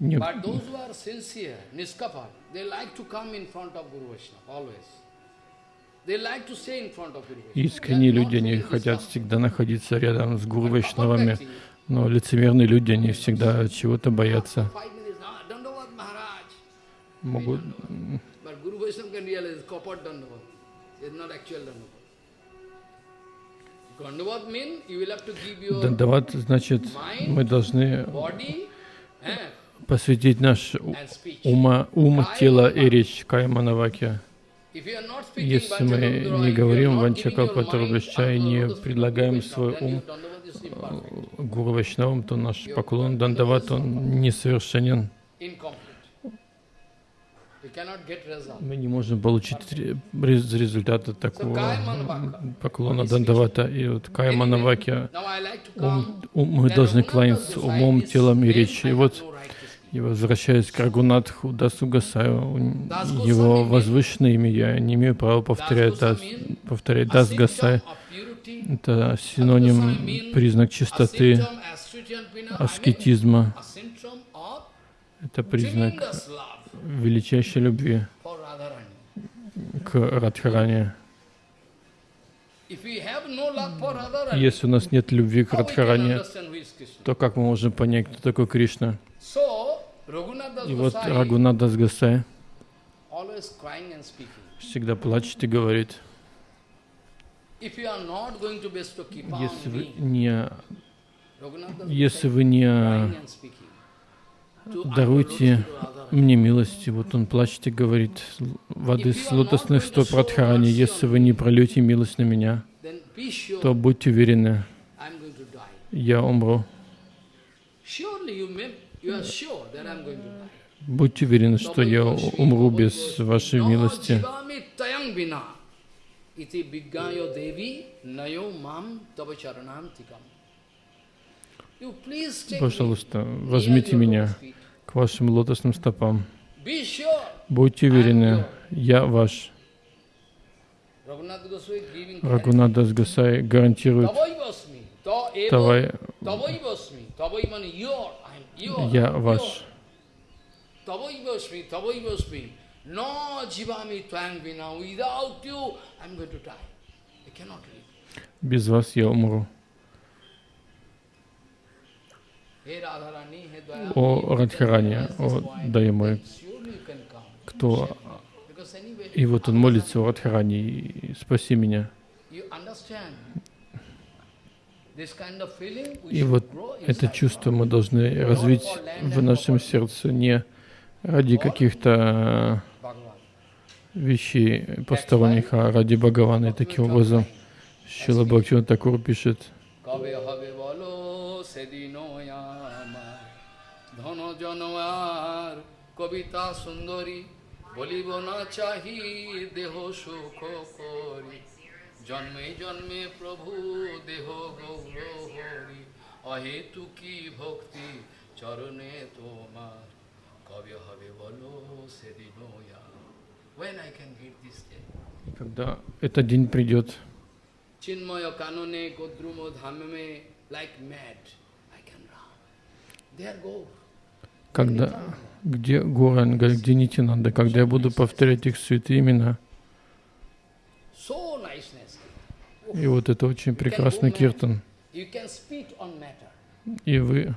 Не- But those who are sincere, niskapa, they like to come in front of Guru Vaishnava, always. They like to stay in front of Guru Vaishnava. Искренние люди, они feeling хотят всегда находиться рядом с Гуру Вайшнавами, но лицемерные люди, они всегда чего-то боятся. Ah. Могут Дандават, значит, мы должны eh, посвятить наш ума, ум, тело и речь Кайманаваке. Если мы не говорим not Ванчакалпатарабхача и не предлагаем свой ум. Гуру Вайшнавам, то наш поклон Дандават, он несовершенен. Мы не можем получить ре- рез- результата такого поклона Дандавата. И вот to ум, ум- мы должны кланяться умом, телом и речью. И вот, и возвращаясь к Рагунатху, Дасу Гасаю, он- его возвышенное имя, я не имею права повторять Дас, повторять A Дас symptom Гасай. of purity, Это синоним, признак чистоты, аскетизма. Это признак величайшей любви к Радхаране. Если у нас нет любви к Радхаране, то как мы можем понять, кто такой Кришна? И вот Gosai Рагунадас Гасай always crying and speaking. всегда плачет и говорит, если вы не, если вы не crying and speaking. To даруйте мне милости, вот он плачет и говорит, воды с лотосных стоп Радхарани, если вы не прольете милость на меня, то будьте уверены, я умру. Будьте уверены, что я умру без вашей милости. jivami tayang vina. Iti viggayo devi nayo Пожалуйста, возьмите меня к вашим лотосным стопам. Будьте уверены, я ваш. Рагунадас Гасай гарантирует. Тавай, я ваш. Tavai vasmi. Tavai vasmi. No jivami twang vina. Without you, I'm going to die. I cannot live. Без вас я умру. Hey Radharani, hey Dayamani, О Радхаране, о point, Дая мой, then surely you can come. кто... И вот он молится о Радхаране, спаси меня. И вот это чувство мы должны развить в нашем сердце не ради каких-то Bhagavan. вещей посторонних, а ради Бхагавана. И таким образом Шила Бхактиван Такур пишет, ধন জনয়ার কবিতা সুন্দরী বলিব না চাহি দেহ সুখ করি জন্মে জন্মে প্রভু দেহ গৌর হরি অহেতু কি ভক্তি চরণে তোমার কবে হবে বলো সেদিন When I can get this day? когда этот день придет, Chinmaya kanone godrumo dhamame like mad. I can run. There go. Когда, где Гуранга, где Нитинанда, когда я буду повторять их святые имена. И вот это очень прекрасный киртан. И вы,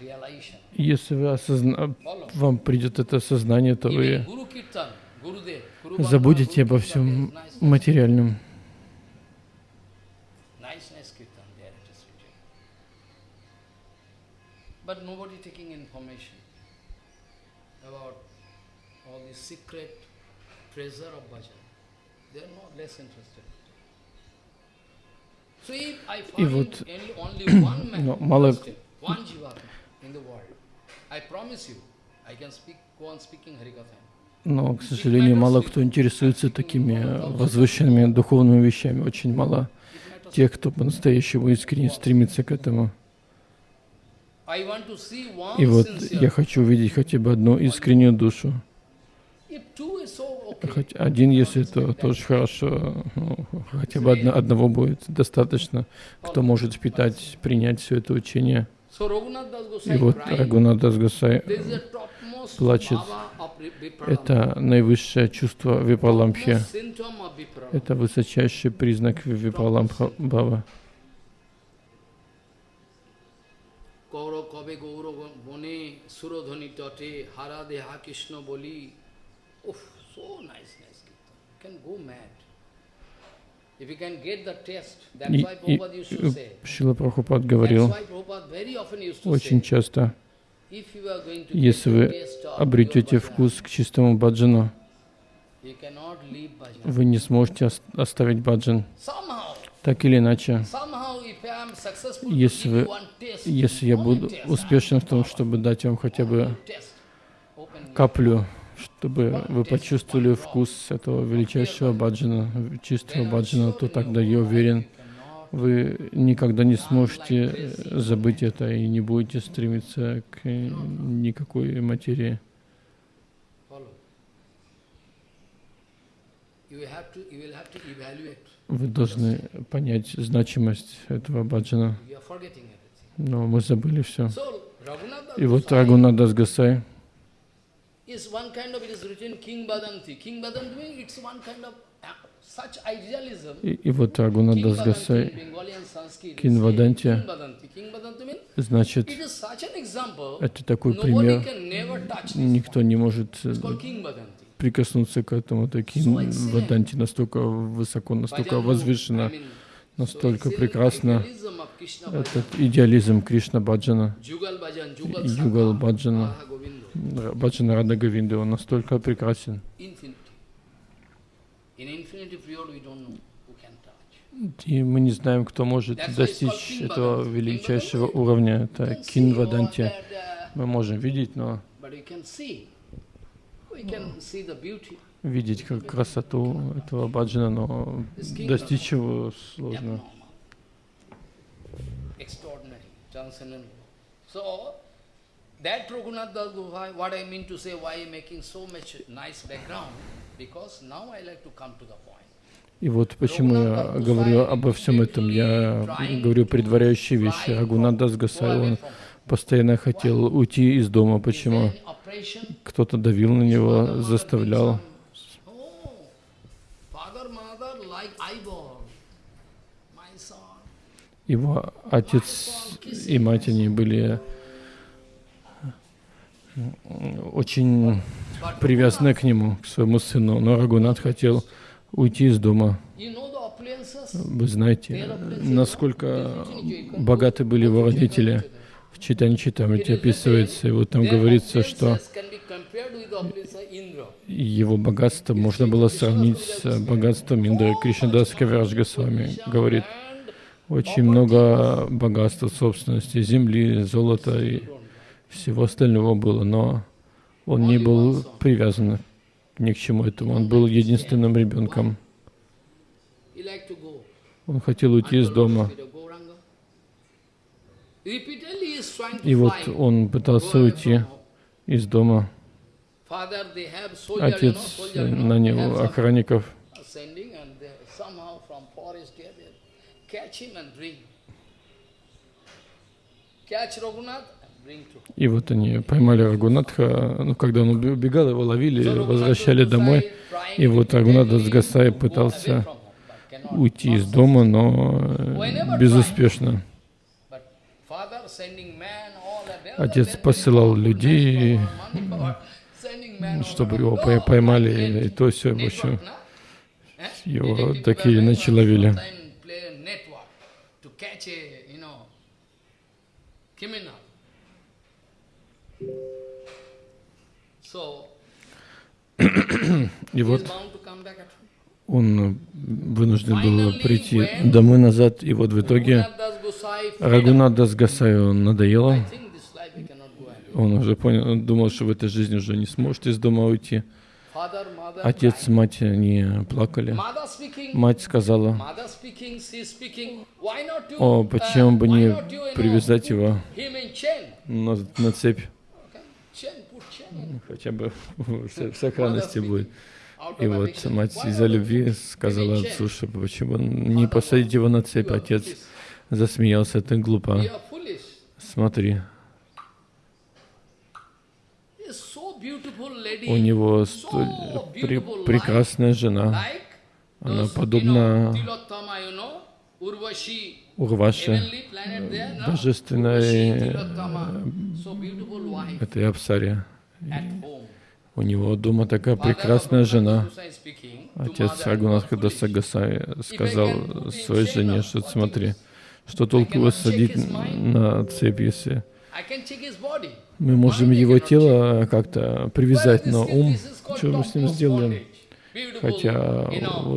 realization. если вы осозна... Вам придет это сознание, то вы забудете обо всем материальном. But nobody taking information. about all the secret treasure of bhajan. They are not less interested. So if I find вот, only, only one man, но мало- one jivatma in the world, I promise you, I can speak, go on speaking Harikatha. Но, к сожалению, мало кто интересуется такими возвышенными духовными вещами. Очень мало тех, кто по-настоящему искренне стремится к этому. I want to see one И вот я хочу увидеть хотя бы одну искреннюю душу. Хоть один, если то тоже хорошо. Ну, хотя бы одно- одного будет достаточно, кто может впитать, принять все это учение. И вот a topmost плачет. Это наивысшее чувство Vipralambha. Это высочайший признак Випраламха Бава. গৌর কবে গৌর বনে সুরধ্বনি তটে হারা দেহা কৃষ্ণ বলি উফ so nice nice kirtan you can go mad if you can get the taste that's И, why и Prabhupada used to say Шила Прабхупад that's говорил why Prabhupada very often used to очень say часто, if you are going to если get вы the taste of обретете pure вкус к чистому баджану, bhajan, you cannot leave bhajan вы не сможете ос- оставить баджан. somehow Так или иначе, если вы- если я буду успешен в том, чтобы дать вам хотя бы каплю, чтобы вы почувствовали вкус этого величайшего баджана, чистого баджана, то тогда я уверен, вы никогда не сможете забыть это и не будете стремиться к никакой материи. You will have to evaluate. Вы должны понять значимость этого баджана. Но мы забыли все. И вот Рагунадас Гасай, is one kind of, it is written King Badanti. King Badanti means it's one kind of uh, such idealism. и, и вот Рагунадас Гасай, Кинваданти. значит, это такой пример, никто не может прикоснуться к этому. Таким Ваданти настолько высоко, настолько I возвышенно, настолько прекрасно. Этот идеализм Кришна Баджана, Югал Баджана. Баджана Рада Говинда, он настолько прекрасен. И мы не знаем, кто может достичь этого величайшего уровня. Это Кинваданти. uh, Мы можем видеть, но видеть как красоту этого баджана, но достичь его сложно. Abnormal. Extraordinary, transcendental. So, that Raghunath Das Goswami, what I mean to say, why making so much nice background, because now I like to come to the point. И вот почему я говорю обо всем этом. Я говорю предваряющие вещи. Рагунадас Гасай, он постоянно хотел уйти из дома. Почему? Кто-то давил на него, заставлял. Его отец и мать, они были очень привязаны к нему, к своему сыну. Но Рагунат хотел уйти из дома. Вы знаете, насколько богаты были его родители. В Читане Читамрите описывается, и вот там говорится, что его богатство можно было сравнить с богатством Индры. Кришнадас Кавирадж Госвами говорит, And очень много богатства, собственности, земли, золота и всего остального было, но он не был привязан ни к чему этому. Он был единственным ребенком. Он хотел уйти из дома. Gauranga. Repeatedly he is trying to И вот он пытался уйти из дома. Отец have нанял some охранников, и вот они поймали Рагунатха. Ну, когда он убегал, его ловили, возвращали домой. И вот Рагунат Дасгасай пытался уйти из дома, но э, безуспешно. Отец посылал людей, чтобы его пой- поймали, и то все, в общем, его так или иначе ловили. И вот он вынужден был прийти домой назад, и вот в итоге Рагунат Дасгасаю надоело, он уже понял, он думал, что в этой жизни уже не сможет из дома уйти. Отец, мать, они плакали. Мать сказала, о, почему бы не привязать его на, на цепь, хотя бы в, сохранности будет. И вот мать из-за любви сказала отцу, что почему не посадить его на цепь. Отец. Засмеялся, ты глупо. Смотри, у него столь пре- прекрасная жена, она подобна no? божественной этой Апсаре. У него дома такая прекрасная жена. Отец Рагунатха "You are foolish. Дасагасай сказал своей жене, что смотри, что толку его садить на цепь, если мы можем его тело как-то привязать, но ум, что мы с ним сделаем? Хотя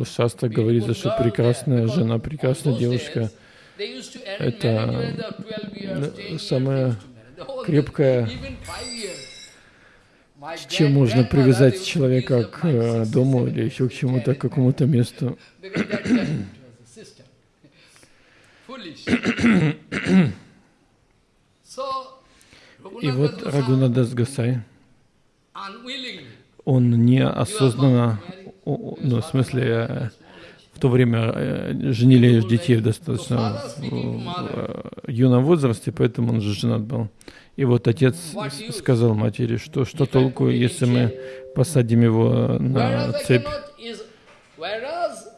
Шастре говорится, что прекрасная жена, прекрасная девушка, это, marriage when they were 12 years, ну, 10 years, самая крепкая, чем можно привязать человека к э, дому или еще к чему-то, к какому-то месту. Because that time it was a system. Foolish. so, И вот Рагунадас Гасай, он неосознанно, ну, в смысле, э, в то время э, женили детей в достаточно в- э, юном возрасте, поэтому он же женат был. И вот отец сказал матери, что что толку, если мы посадим его на цепь. cannot is, whereas beautiful lady,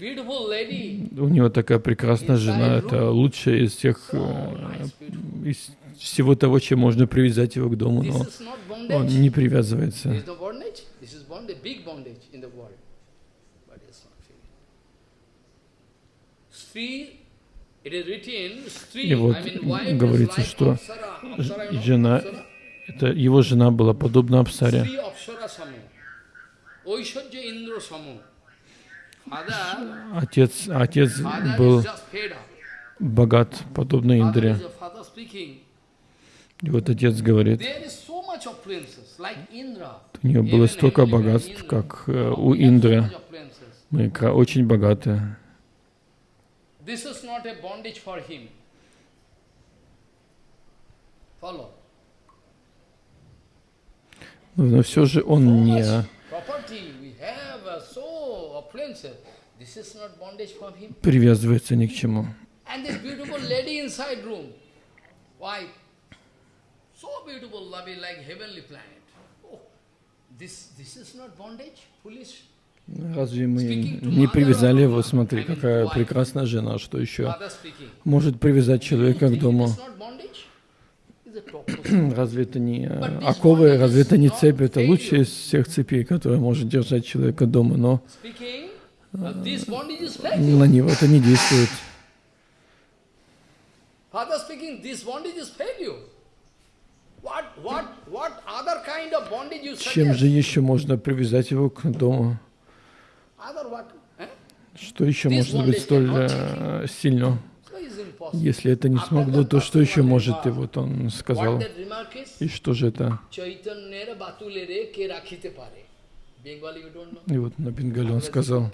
У него такая прекрасная жена, это лучшая из всех, э, из всего того, чем можно привязать его к дому, но он не привязывается. И вот говорится, что жена, это его жена была подобна Апсаре. Отец, отец был богат, подобно Индре. И вот отец говорит, у нее было столько богатств, как э, Oh, у Индры. Мы очень богаты. Но все же он не привязывается ни к чему. Oh. Разве мы не привязали его? Смотри, какая прекрасная жена, что еще может привязать человека к дому? Разве это не э, оковы, разве это не цепь? Это лучшая из всех цепей, которая может держать человека дома, но Uh, на него это не действует. Чем же еще можно привязать его к дому? Eh? Что еще может быть столь э, сильно? Если это не смогло, то что еще может? И вот он сказал. И что же это? И вот на Бенгале он сказал,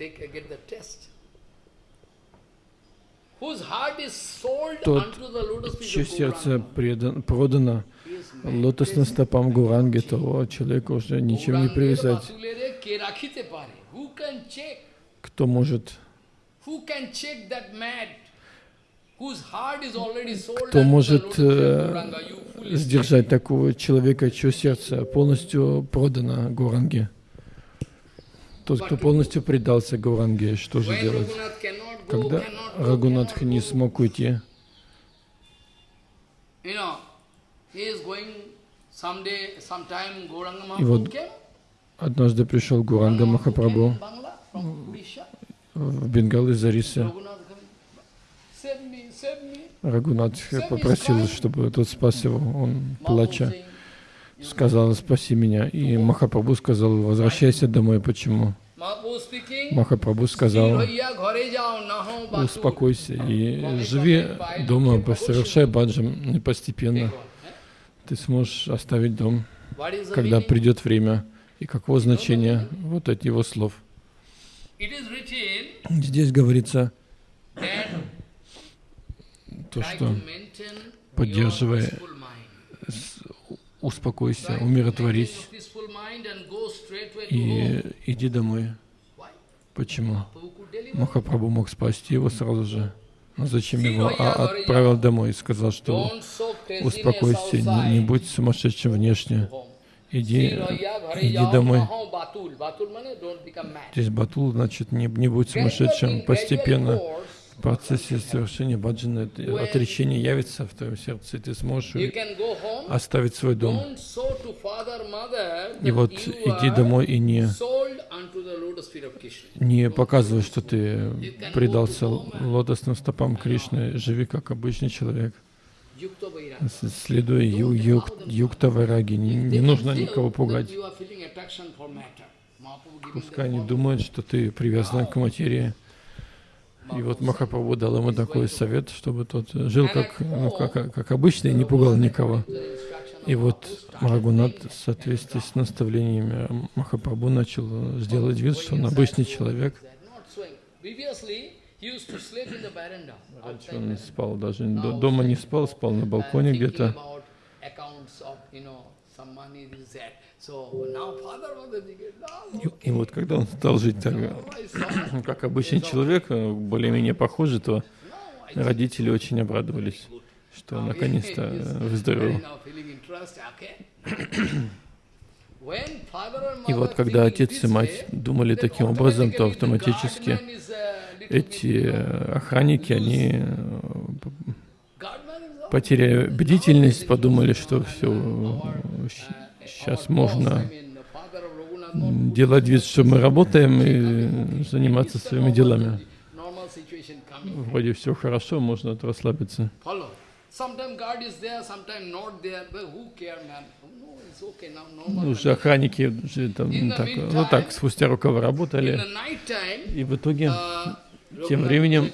тот, чье сердце предан, продано лотосным стопам Гуранги, того человека уже ничем не привязать. Кто может? Кто может э, сдержать такого человека, чье сердце полностью продано Гуранге? Тот, кто полностью предался Гуранге, что же делать? Когда Рагунатх не смог уйти, И вот однажды пришел Гуранга Махапрабху в Бенгал из me. Рагунат попросил, чтобы тот спас его. Он, плача, сказала, спаси меня. И Махапрабху сказал, возвращайся домой. Почему? Махапрабху сказал, успокойся и живи дома, совершай баджам постепенно. Ты сможешь оставить дом, когда придет время. И каково значение вот от его слов? Здесь говорится, то, что поддерживая, успокойся, умиротворись и иди домой. Почему? Махапрабху мог спасти его сразу же. Но зачем его а отправил домой и сказал, что успокойся, не, не будь сумасшедшим внешне. Иди, иди домой. Здесь батул, значит, не, не будь сумасшедшим. Постепенно процессе совершения баджана отречение явится в твоем сердце, и ты сможешь оставить свой дом. И вот иди домой и не, не показывай, что ты предался лотосным стопам Кришны. Живи как обычный человек. Следуя ю, юк, юкта вайраги. Не, не нужно никого пугать. Пускай они думают, что ты привязан к материи. И вот Махапрабху дал ему такой совет, чтобы тот жил как, ну, как, как обычно и не пугал никого. И вот Рагунат в соответствии с наставлениями Махапрабху начал сделать вид, что он обычный человек. Раньше он спал, даже дома не спал, спал на балконе где-то. И, и вот когда он стал жить так, как обычный человек, э, более-менее похожий, то родители очень обрадовались, что наконец-то э, выздоровел. И вот когда отец и мать думали таким образом, то автоматически эти э, охранники, они потеряли бдительность, подумали, что все Сейчас можно делать вид, что мы работаем и заниматься своими делами. Вроде все хорошо, можно расслабиться. Уже охранники там, так, ну так, спустя рукава работали. И в итоге, тем временем,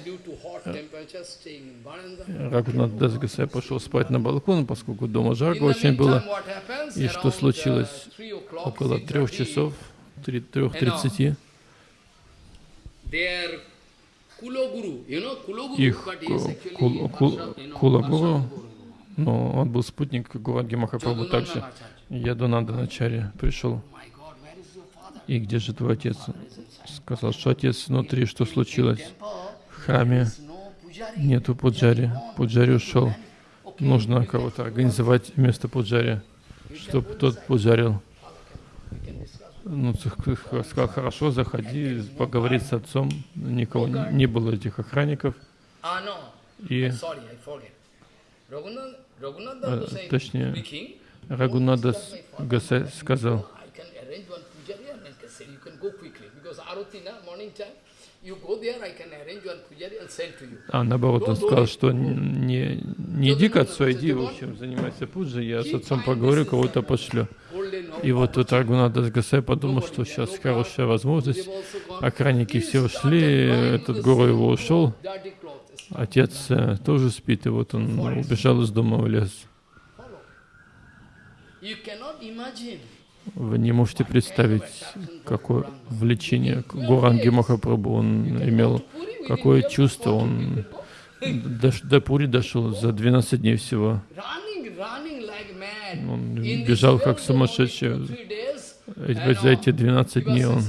Рагунат Дасгасай пошел спать на балкон, поскольку дома жарко очень было. И что случилось? Около трех часов, трех тридцати, их кул, кул, но он был спутник Гуранги Махапрабху также. Ядунанда Начари пришел. И где же твой отец? Сказал, что отец внутри, что случилось? В храме нету пуджари. Пуджари ушел. Нужно кого-то организовать вместо пуджари, чтобы тот пуджарил. Ну, сказал, хорошо, заходи, поговори с отцом. Никого не, было этих охранников. И, а, точнее, Рагунадас Гасай сказал, а наоборот, он сказал, что не, не иди к отцу, а иди, в общем, занимайся пуджей, я с отцом поговорю, кого-то пошлю. И вот тут Рагунадас Гасай подумал, что сейчас хорошая возможность, охранники все ушли, этот гору его ушел, отец э, тоже спит, и вот он убежал из дома в лес. Вы не можете представить, какое влечение к Гуранге Махапрабху он имел, какое чувство он до, до Пури дошел за 12 дней всего. Он бежал как сумасшедший. За эти 12 дней он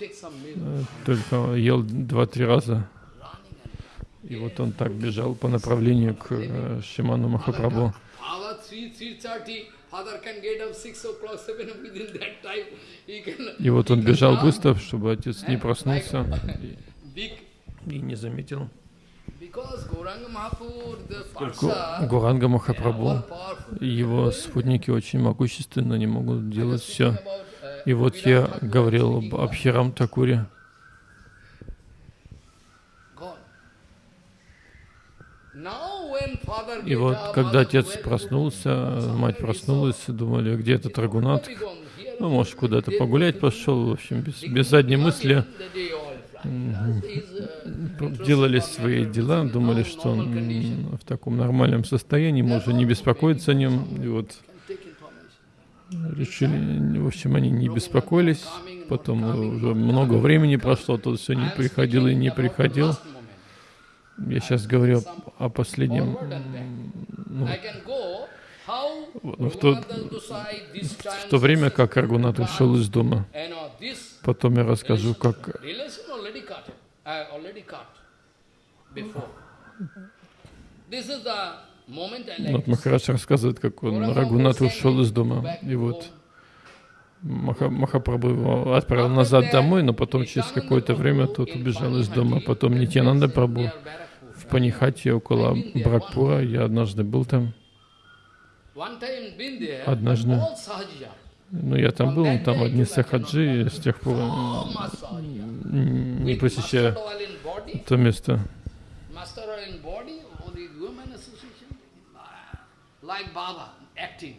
э, только ел 2-3 раза. И вот он так бежал по направлению к э, Шиману Махапрабху. И вот он бежал быстро, чтобы отец не проснулся и, и не заметил. Поскольку Гуранга Махапрабху и его спутники очень могущественны, они могут делать все. И вот я говорил об Абхирам Такуре. И вот, когда отец проснулся, мать проснулась, думали, где этот Рагунат? Ну, может, куда-то погулять пошел, в общем, без, без задней мысли делали свои дела, думали, что он в таком нормальном состоянии, можно не беспокоиться о нем. И вот решили, в общем, они не беспокоились. Потом уже много времени прошло, тут все не приходил и не приходил. Я сейчас говорю о последнем, ну, в, то, в то время, как Аргунат ушел из дома. Потом я расскажу, как вот Махарадж рассказывает, как он Рагунат ушел из дома. И вот Маха, Махапрабху его отправил назад домой, но потом через какое-то время тот убежал из дома. Потом Нитянанда Прабху Панихате около Бракпура. Я однажды был там. Однажды. Ну, я там был, там одни сахаджи, с тех пор не посещаю то место. Like Baba acting.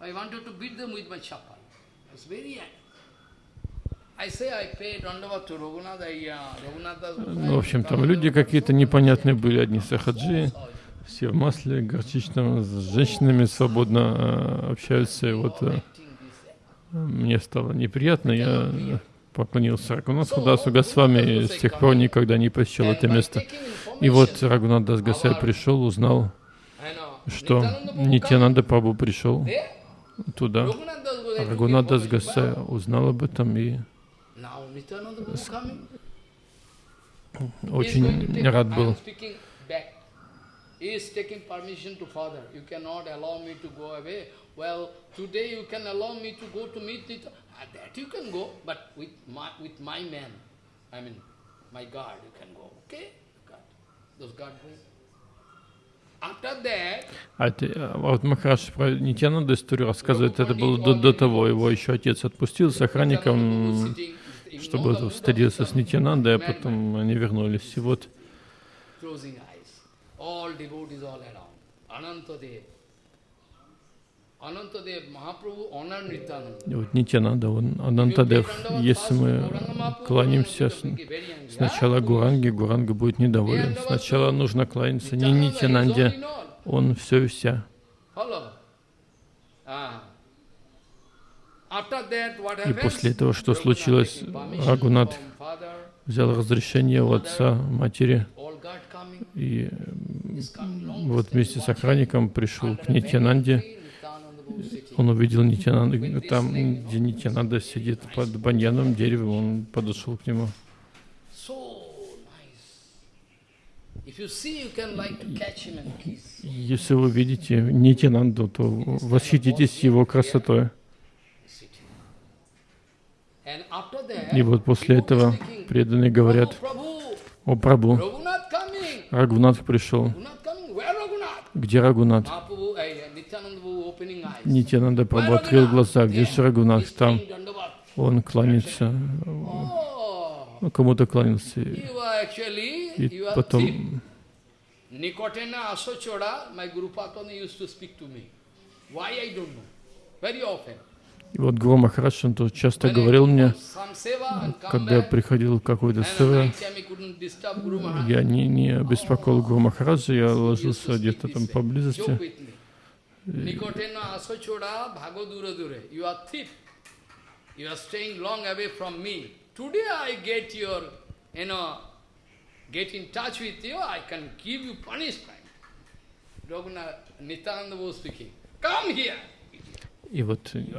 I wanted to beat them with my chapel. It's very ну, в общем, там люди какие-то непонятные были, одни сахаджи, все в масле горчичном, с женщинами свободно э, общаются. И вот э, мне стало неприятно, я поклонился Рагунатху Дасу Госвами и с тех пор никогда не посещал это место. И вот Рагунат Дас Госвами пришел, узнал, что Нитянанда Прабhu пришел туда. Рагунат Дас Госвами узнал об этом и очень рад был. He is taking permission to father. You cannot allow me to go away. Well, today you can allow me to go to meet it. That you can go, but with my, with my man, I mean, my guard, you can go. Okay? God. Those guard go. А, это, а вот Махараш про Нитянанду историю рассказывает, это было до, до того, его еще отец отпустил с охранником, чтобы встретиться с Нитянандой, а потом они вернулись. И вот. И вот Нитянанда, он Анантадев, если мы кланяемся сначала Гуранге, Гуранга будет недоволен. Сначала нужно кланяться не Нитянанде, он все и вся. И после этого, что случилось, Рагунат взял разрешение у отца, матери, и вот вместе с охранником пришел к Нитянанде. Он увидел Нитянанду, там, где Нитянанда сидит под баньяновым деревом, он подошел к нему. Если вы видите Нитянанду, то восхититесь его красотой. И вот после этого преданные говорят, «О Прабу, Рагунат пришел. Где Рагунат? Нитянанда Прабhu открыл глаза. Где же Рагунат? Там он кланяется. Ну, кому-то кланялся. И потом... Nikotena Asochora, my Guru Patani used to speak to me. Why I don't know. Very often. И вот Гуру Махарадж, он тут часто говорил мне, когда я приходил в какой-то сева, я не, не беспокоил Гуру Махараджа, я ложился где-то там поблизости. Come here. И вот, и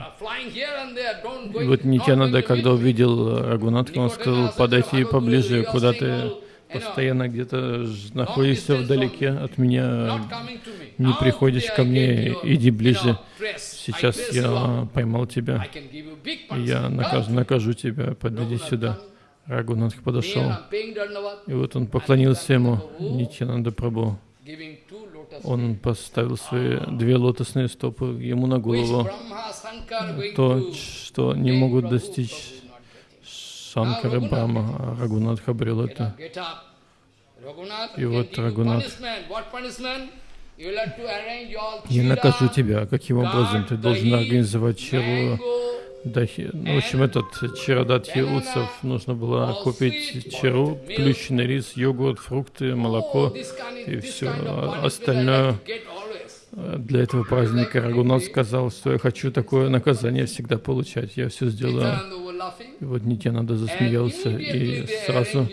вот Нитянанда, когда увидел Рагунатха, он сказал, подойти поближе, куда ты постоянно где-то находишься вдалеке от меня, не приходишь ко мне, иди ближе. Сейчас я поймал тебя, я накажу, накажу тебя, подойди сюда. Рагунатх подошел, и вот он поклонился ему, Нитянанда Прабhu. Он поставил свои две лотосные стопы ему на голову. То, что не могут достичь Шанкара Брахма, а Рагунатх обрел это. И вот Рагунат, Я накажу тебя, каким образом ты должен организовать чару Дахи. Ну, в общем, этот чародатхи утсов нужно было купить чару, плющенный рис, йогурт, фрукты, молоко и все остальное. Для этого праздника Рагунат сказал, что я хочу такое наказание всегда получать. Я все сделаю. И вот Нитянанда засмеялся, и сразу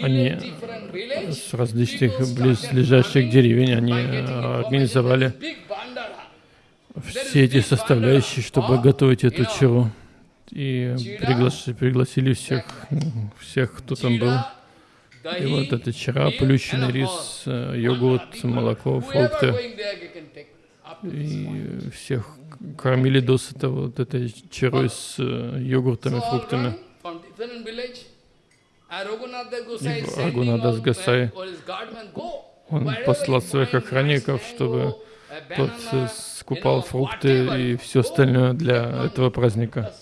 они с различных близлежащих деревень, они организовали все эти составляющие, чтобы готовить эту чару. И пригласили, пригласили всех, всех, кто там был. И вот это чара, плющенный рис, э, йогурт, молоко, фрукты. И всех кормили досыта вот этой чарой с э, йогуртами, фруктами. И Рагунадас Гасай, он послал своих охранников, чтобы тот скупал фрукты и все остальное для этого праздника.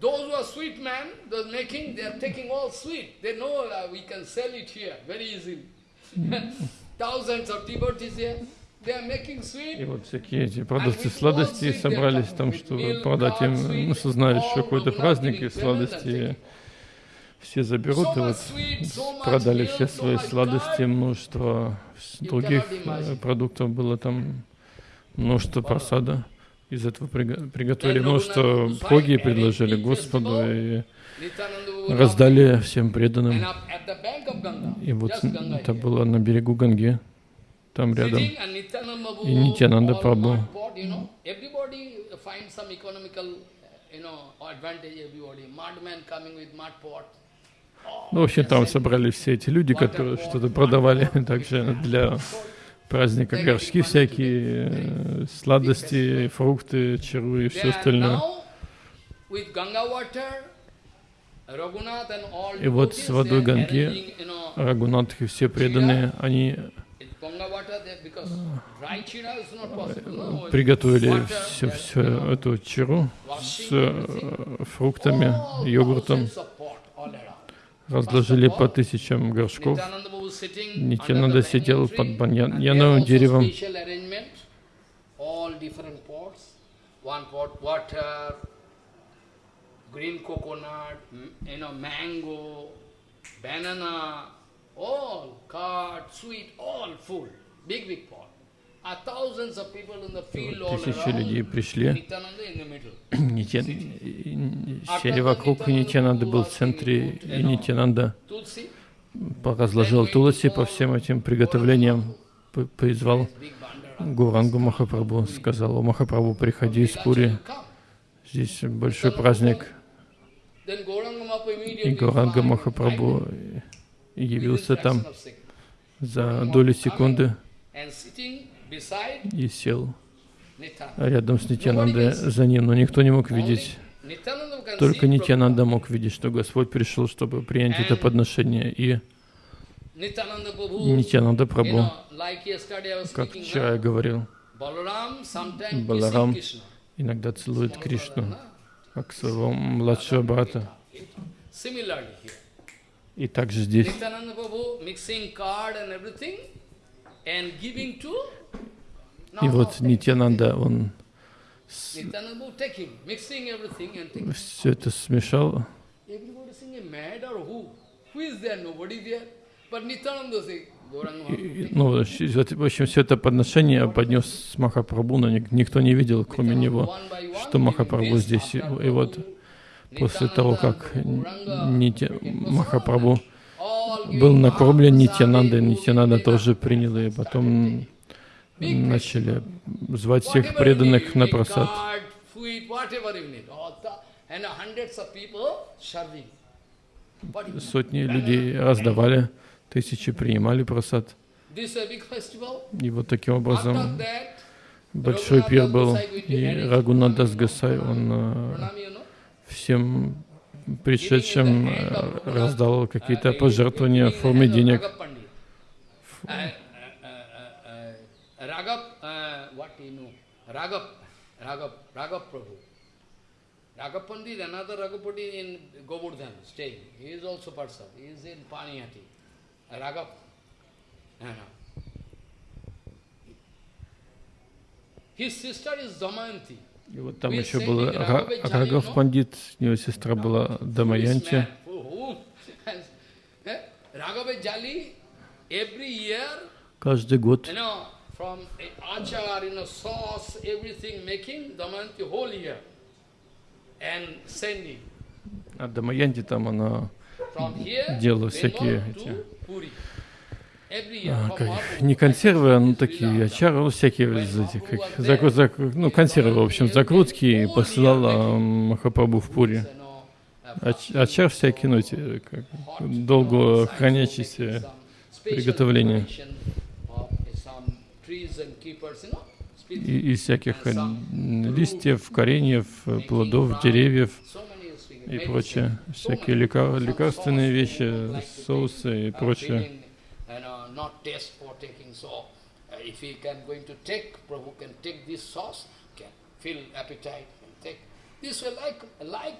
Those who are sweet men, those making, they are taking all sweet. They know uh, we can sell it here very easily. Thousands of devotees here. И вот всякие эти продавцы сладостей собрались там, чтобы продать им, ну, знали, что какой-то праздник и сладости все заберут, и вот продали все свои сладости, множество других э, продуктов было там, множество просада. Из этого приготовили множество бхоги, предложили Господу и раздали всем преданным. И вот это было на берегу Ганги, там рядом. И Нитянанда Прабhu. Ну, в общем, там собрались все эти люди, которые что-то продавали также для праздника горшки всякие, э, сладости, фрукты, чару и все остальное. И вот с водой Ганги Рагунат и все преданные, они приготовили всю, всю эту чару с э, фруктами, йогуртом, разложили по тысячам горшков. Нитянанда сидел под баньяновым деревом. green coconut, you know, mango, banana, all curd, sweet, all full, big, big pot. Тысячи людей пришли. Нитян... Сели вокруг, и Нитянанда был в центре, и Нитянанда разложил Туласи по всем этим приготовлениям, призвал Гурангу Махапрабху, сказал, о Махапрабху, приходи из Пури, здесь большой праздник. И Гуранга Махапрабху явился там за долю секунды и сел рядом с Нитянандой за ним, но никто не мог видеть. Только Нитянанда мог видеть, что Господь пришел, чтобы принять это подношение. И Нитянанда Прабhu, как вчера я говорил, Баларам иногда целует Кришну, как своего младшего брата. И также здесь и вот Нитянанда, он все это смешал. И, ну, в общем, все это подношение поднес Махапрабху, но никто не видел, кроме него, что Махапрабху здесь. И, и вот после того, как Нитя, Махапрабху был накормлен Нитянандой, Нитянанда тоже принял, и потом начали звать всех преданных на просад. Сотни людей раздавали, тысячи принимали просад. И вот таким образом большой пир был, и Рагунадас Гасай, он э, всем пришедшим э, раздал какие-то пожертвования в форме денег. Raghav, uh, Raghav, Raghav, Prabhu. Raghav Pandit, another Raghav Pandit in Govardhan staying. He is also person. He is in Paniyati. Raghav. No, no. His sister is Damayanti. И вот там еще был Ра- Рагав Пандит, у него сестра была Дамаянти. Каждый год from achar, you know, sauce, everything making, Damayanti whole year. And sending. А Дамаянти там она делала всякие эти, а, как- не консервы, а ну такие очары, ну, всякие из этих, как, закру- закру- ну консервы, в общем, закрутки и посылала Махапрабху в Пури. Know, uh, Очар всякий, ну, эти, как, долго хранящиеся приготовления. И- из всяких э, листьев, кореньев, э, плодов, деревьев и прочее, всякие лекар- лекарственные вещи, соусы и прочее. This way like, like,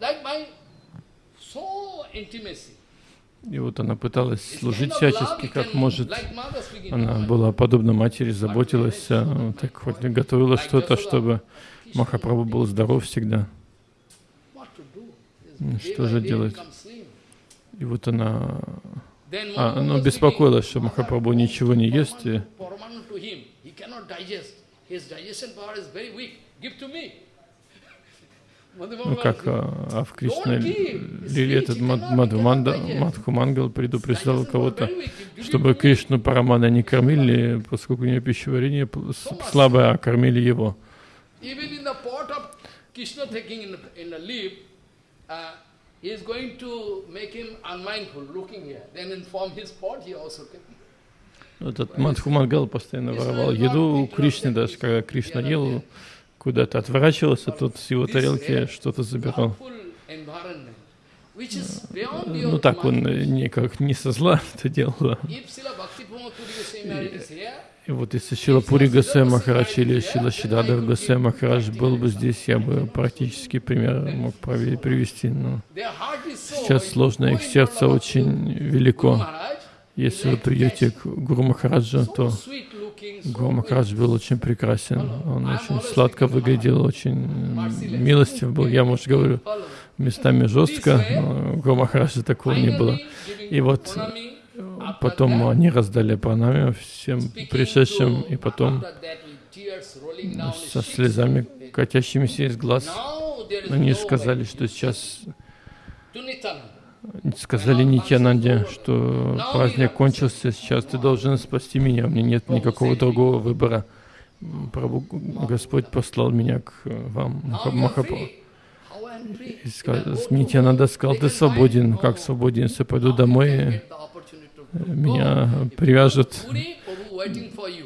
like my so intimacy. И вот она пыталась служить всячески, как может. Она была подобна матери, заботилась, а, так хоть готовила что-то, чтобы Махапрабху был здоров всегда. Ну, что же делать? И вот она а, was беспокоилась, что "Mother, Махапрабху ничего не ест, и как а, в Кришна Лили этот Мад- Мадхуманда, Мадхумангал предупреждал кого-то, чтобы Кришну Парамана не кормили, поскольку у нее пищеварение слабое, а кормили его. Uh, he is going to make him unmindful, looking here. Then inform his pot, he also taking. Этот Мадхумангал постоянно воровал еду у Кришны, даже когда Кришна ел, куда-то отворачивался, тот с его тарелки что-то забирал. Ну так он никак не со зла это делал. И вот если Шила Пури Гасай Махарадж или Шила Шидадав Гасай Махарадж был бы здесь, я бы практически пример мог привести. Но сейчас сложно, их сердце очень велико. Если вы придете к Гуру Махараджу, то Гуру Махарадж был очень прекрасен. Он очень сладко выглядел, очень милостив был. Я, может, говорю местами жестко, но Гуру Махараджа такого не было. И вот after Потом они раздали пранами всем пришедшим, и потом со слезами, катящимися из глаз, они сказали, что сейчас. Сказали Нитянанде, что праздник кончился, сейчас ты должен спасти меня, у меня нет никакого другого выбора. М, Прабху, Господь послал меня к э, вам, Махапрабху. Нитянанда сказал, ты свободен, как свободен, если пойду домой, э, меня привяжут.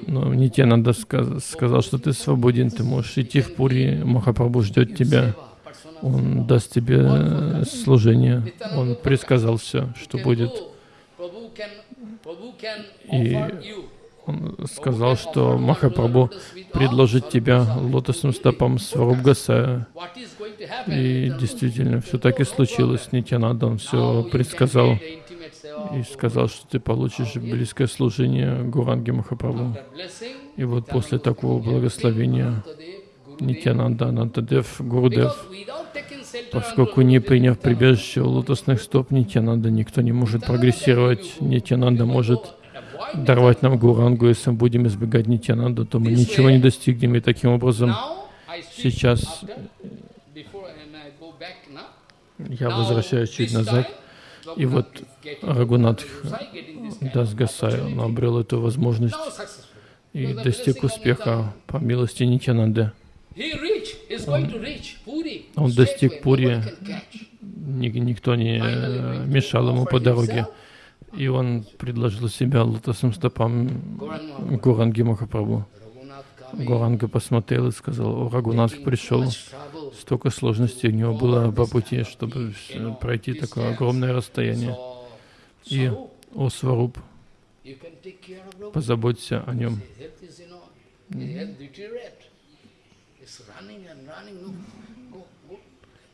Но Нитянанда ска- сказал, что ты свободен, ты можешь идти в Пури, Махапрабху ждет тебя. Он даст тебе э, служение. Он предсказал все, что будет. И. Он сказал, что Махапрабху предложит тебя лотосным стопам Сваруб Гасая. What is going to happen? И действительно, все так и случилось. Нитянанда, он все предсказал и сказал, что ты получишь близкое служение Гуранги Махапрабху. И вот после такого благословения Нитянанда, Анантадев, Гурудев, Поскольку не приняв прибежище у лотосных стоп Нитянанда, никто не может прогрессировать. Нитянанда может даровать нам Гурангу, если мы будем избегать Нитянанду, то мы ничего не достигнем. И таким образом сейчас я возвращаюсь чуть назад. И вот Рагунат Дасгасай, он обрел эту возможность и достиг успеха. По милости Нитянанды. Он достиг Пури, Ни- никто не мешал ему по дороге. И он предложил себя лотосным стопам Гуранги Махапрабху. Гуранга посмотрел и сказал, о, Рагунатх пришел, столько сложностей у него было по пути, чтобы пройти такое огромное расстояние. И, о, Сваруб, позаботься о нем.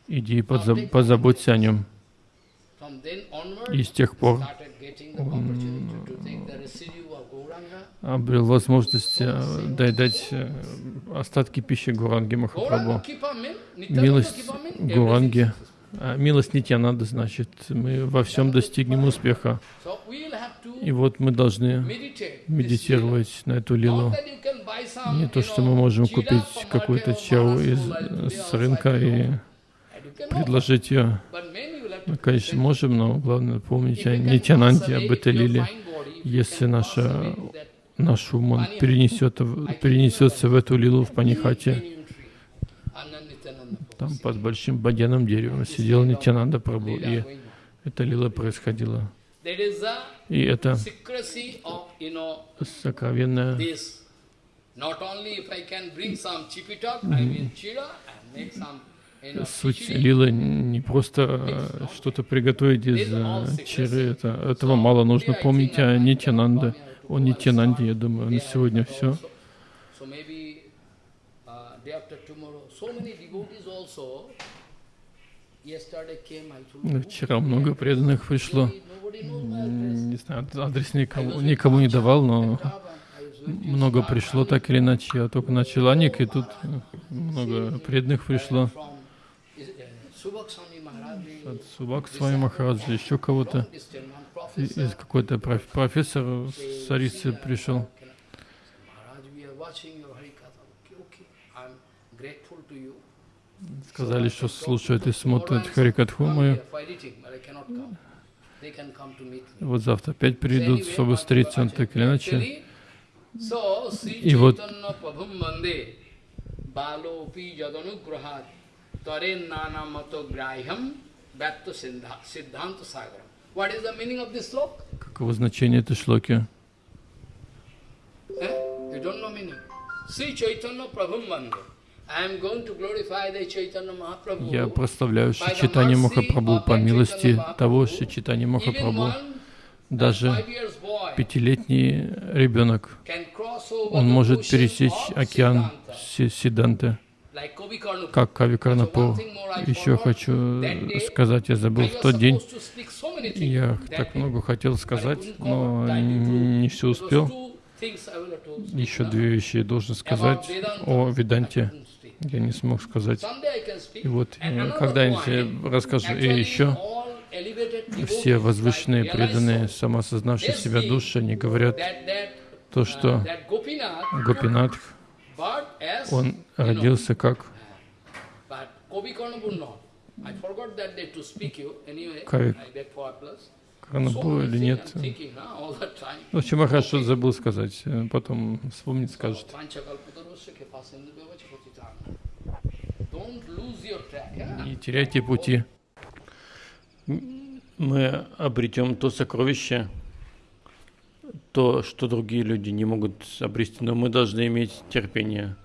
Иди позаботься о нем. И с тех пор он обрел возможность э, дать э, остатки пищи Гуранги Махапрабху. Милость Гуранги, а милость Нитянанда, значит, мы во всем достигнем успеха. И вот мы должны медитировать на эту лилу. Не то, что мы можем купить какую-то чау из, с рынка и предложить ее. Мы, конечно, можем, но главное помнить о Нитянанде, об этой лиле. Если наша, наш ум он перенесет, перенесется в эту лилу в Панихате, там под большим бадьяным деревом сидел Нитянанда Прабhu, и эта лила происходила. И это сокровенная Суть лилы не просто что-то приготовить из э, чиры, это, этого мало, нужно помнить о Нитянанде, о Нитянанде, я думаю, на сегодня все. Вчера много преданных пришло. Не знаю, адрес никому, никому не давал, но много пришло так или иначе. Я только начал Аник, и тут много преданных пришло. От Субак Свами Махараджа, еще кого-то. Из какой-то профессор Сарисы пришел. Сказали, что слушают и смотрят Харикатху мою. Вот завтра опять придут, чтобы встретиться, он так или иначе. И вот Каково значение этой шлоки? Sri Chaitanya Prabhum Mande. Я прославляю Шичитани Махапрабху по милости того Шичитани Махапрабху. Даже пятилетний ребенок, он может пересечь океан Сиданты, как Кави Карнапур. Еще хочу сказать, я забыл в тот день, я так много хотел сказать, но не все успел. Еще две вещи я должен сказать о Веданте я не смог сказать. И вот когда-нибудь расскажу. И еще все возвышенные, преданные, самосознавшие себя души, они говорят то, что Гопинатх, он родился как Кавик Карнапур или нет. В общем, хорошо забыл сказать. Потом вспомнит, скажет. Не теряйте пути. Мы обретем то сокровище, то, что другие люди не могут обрести, но мы должны иметь терпение.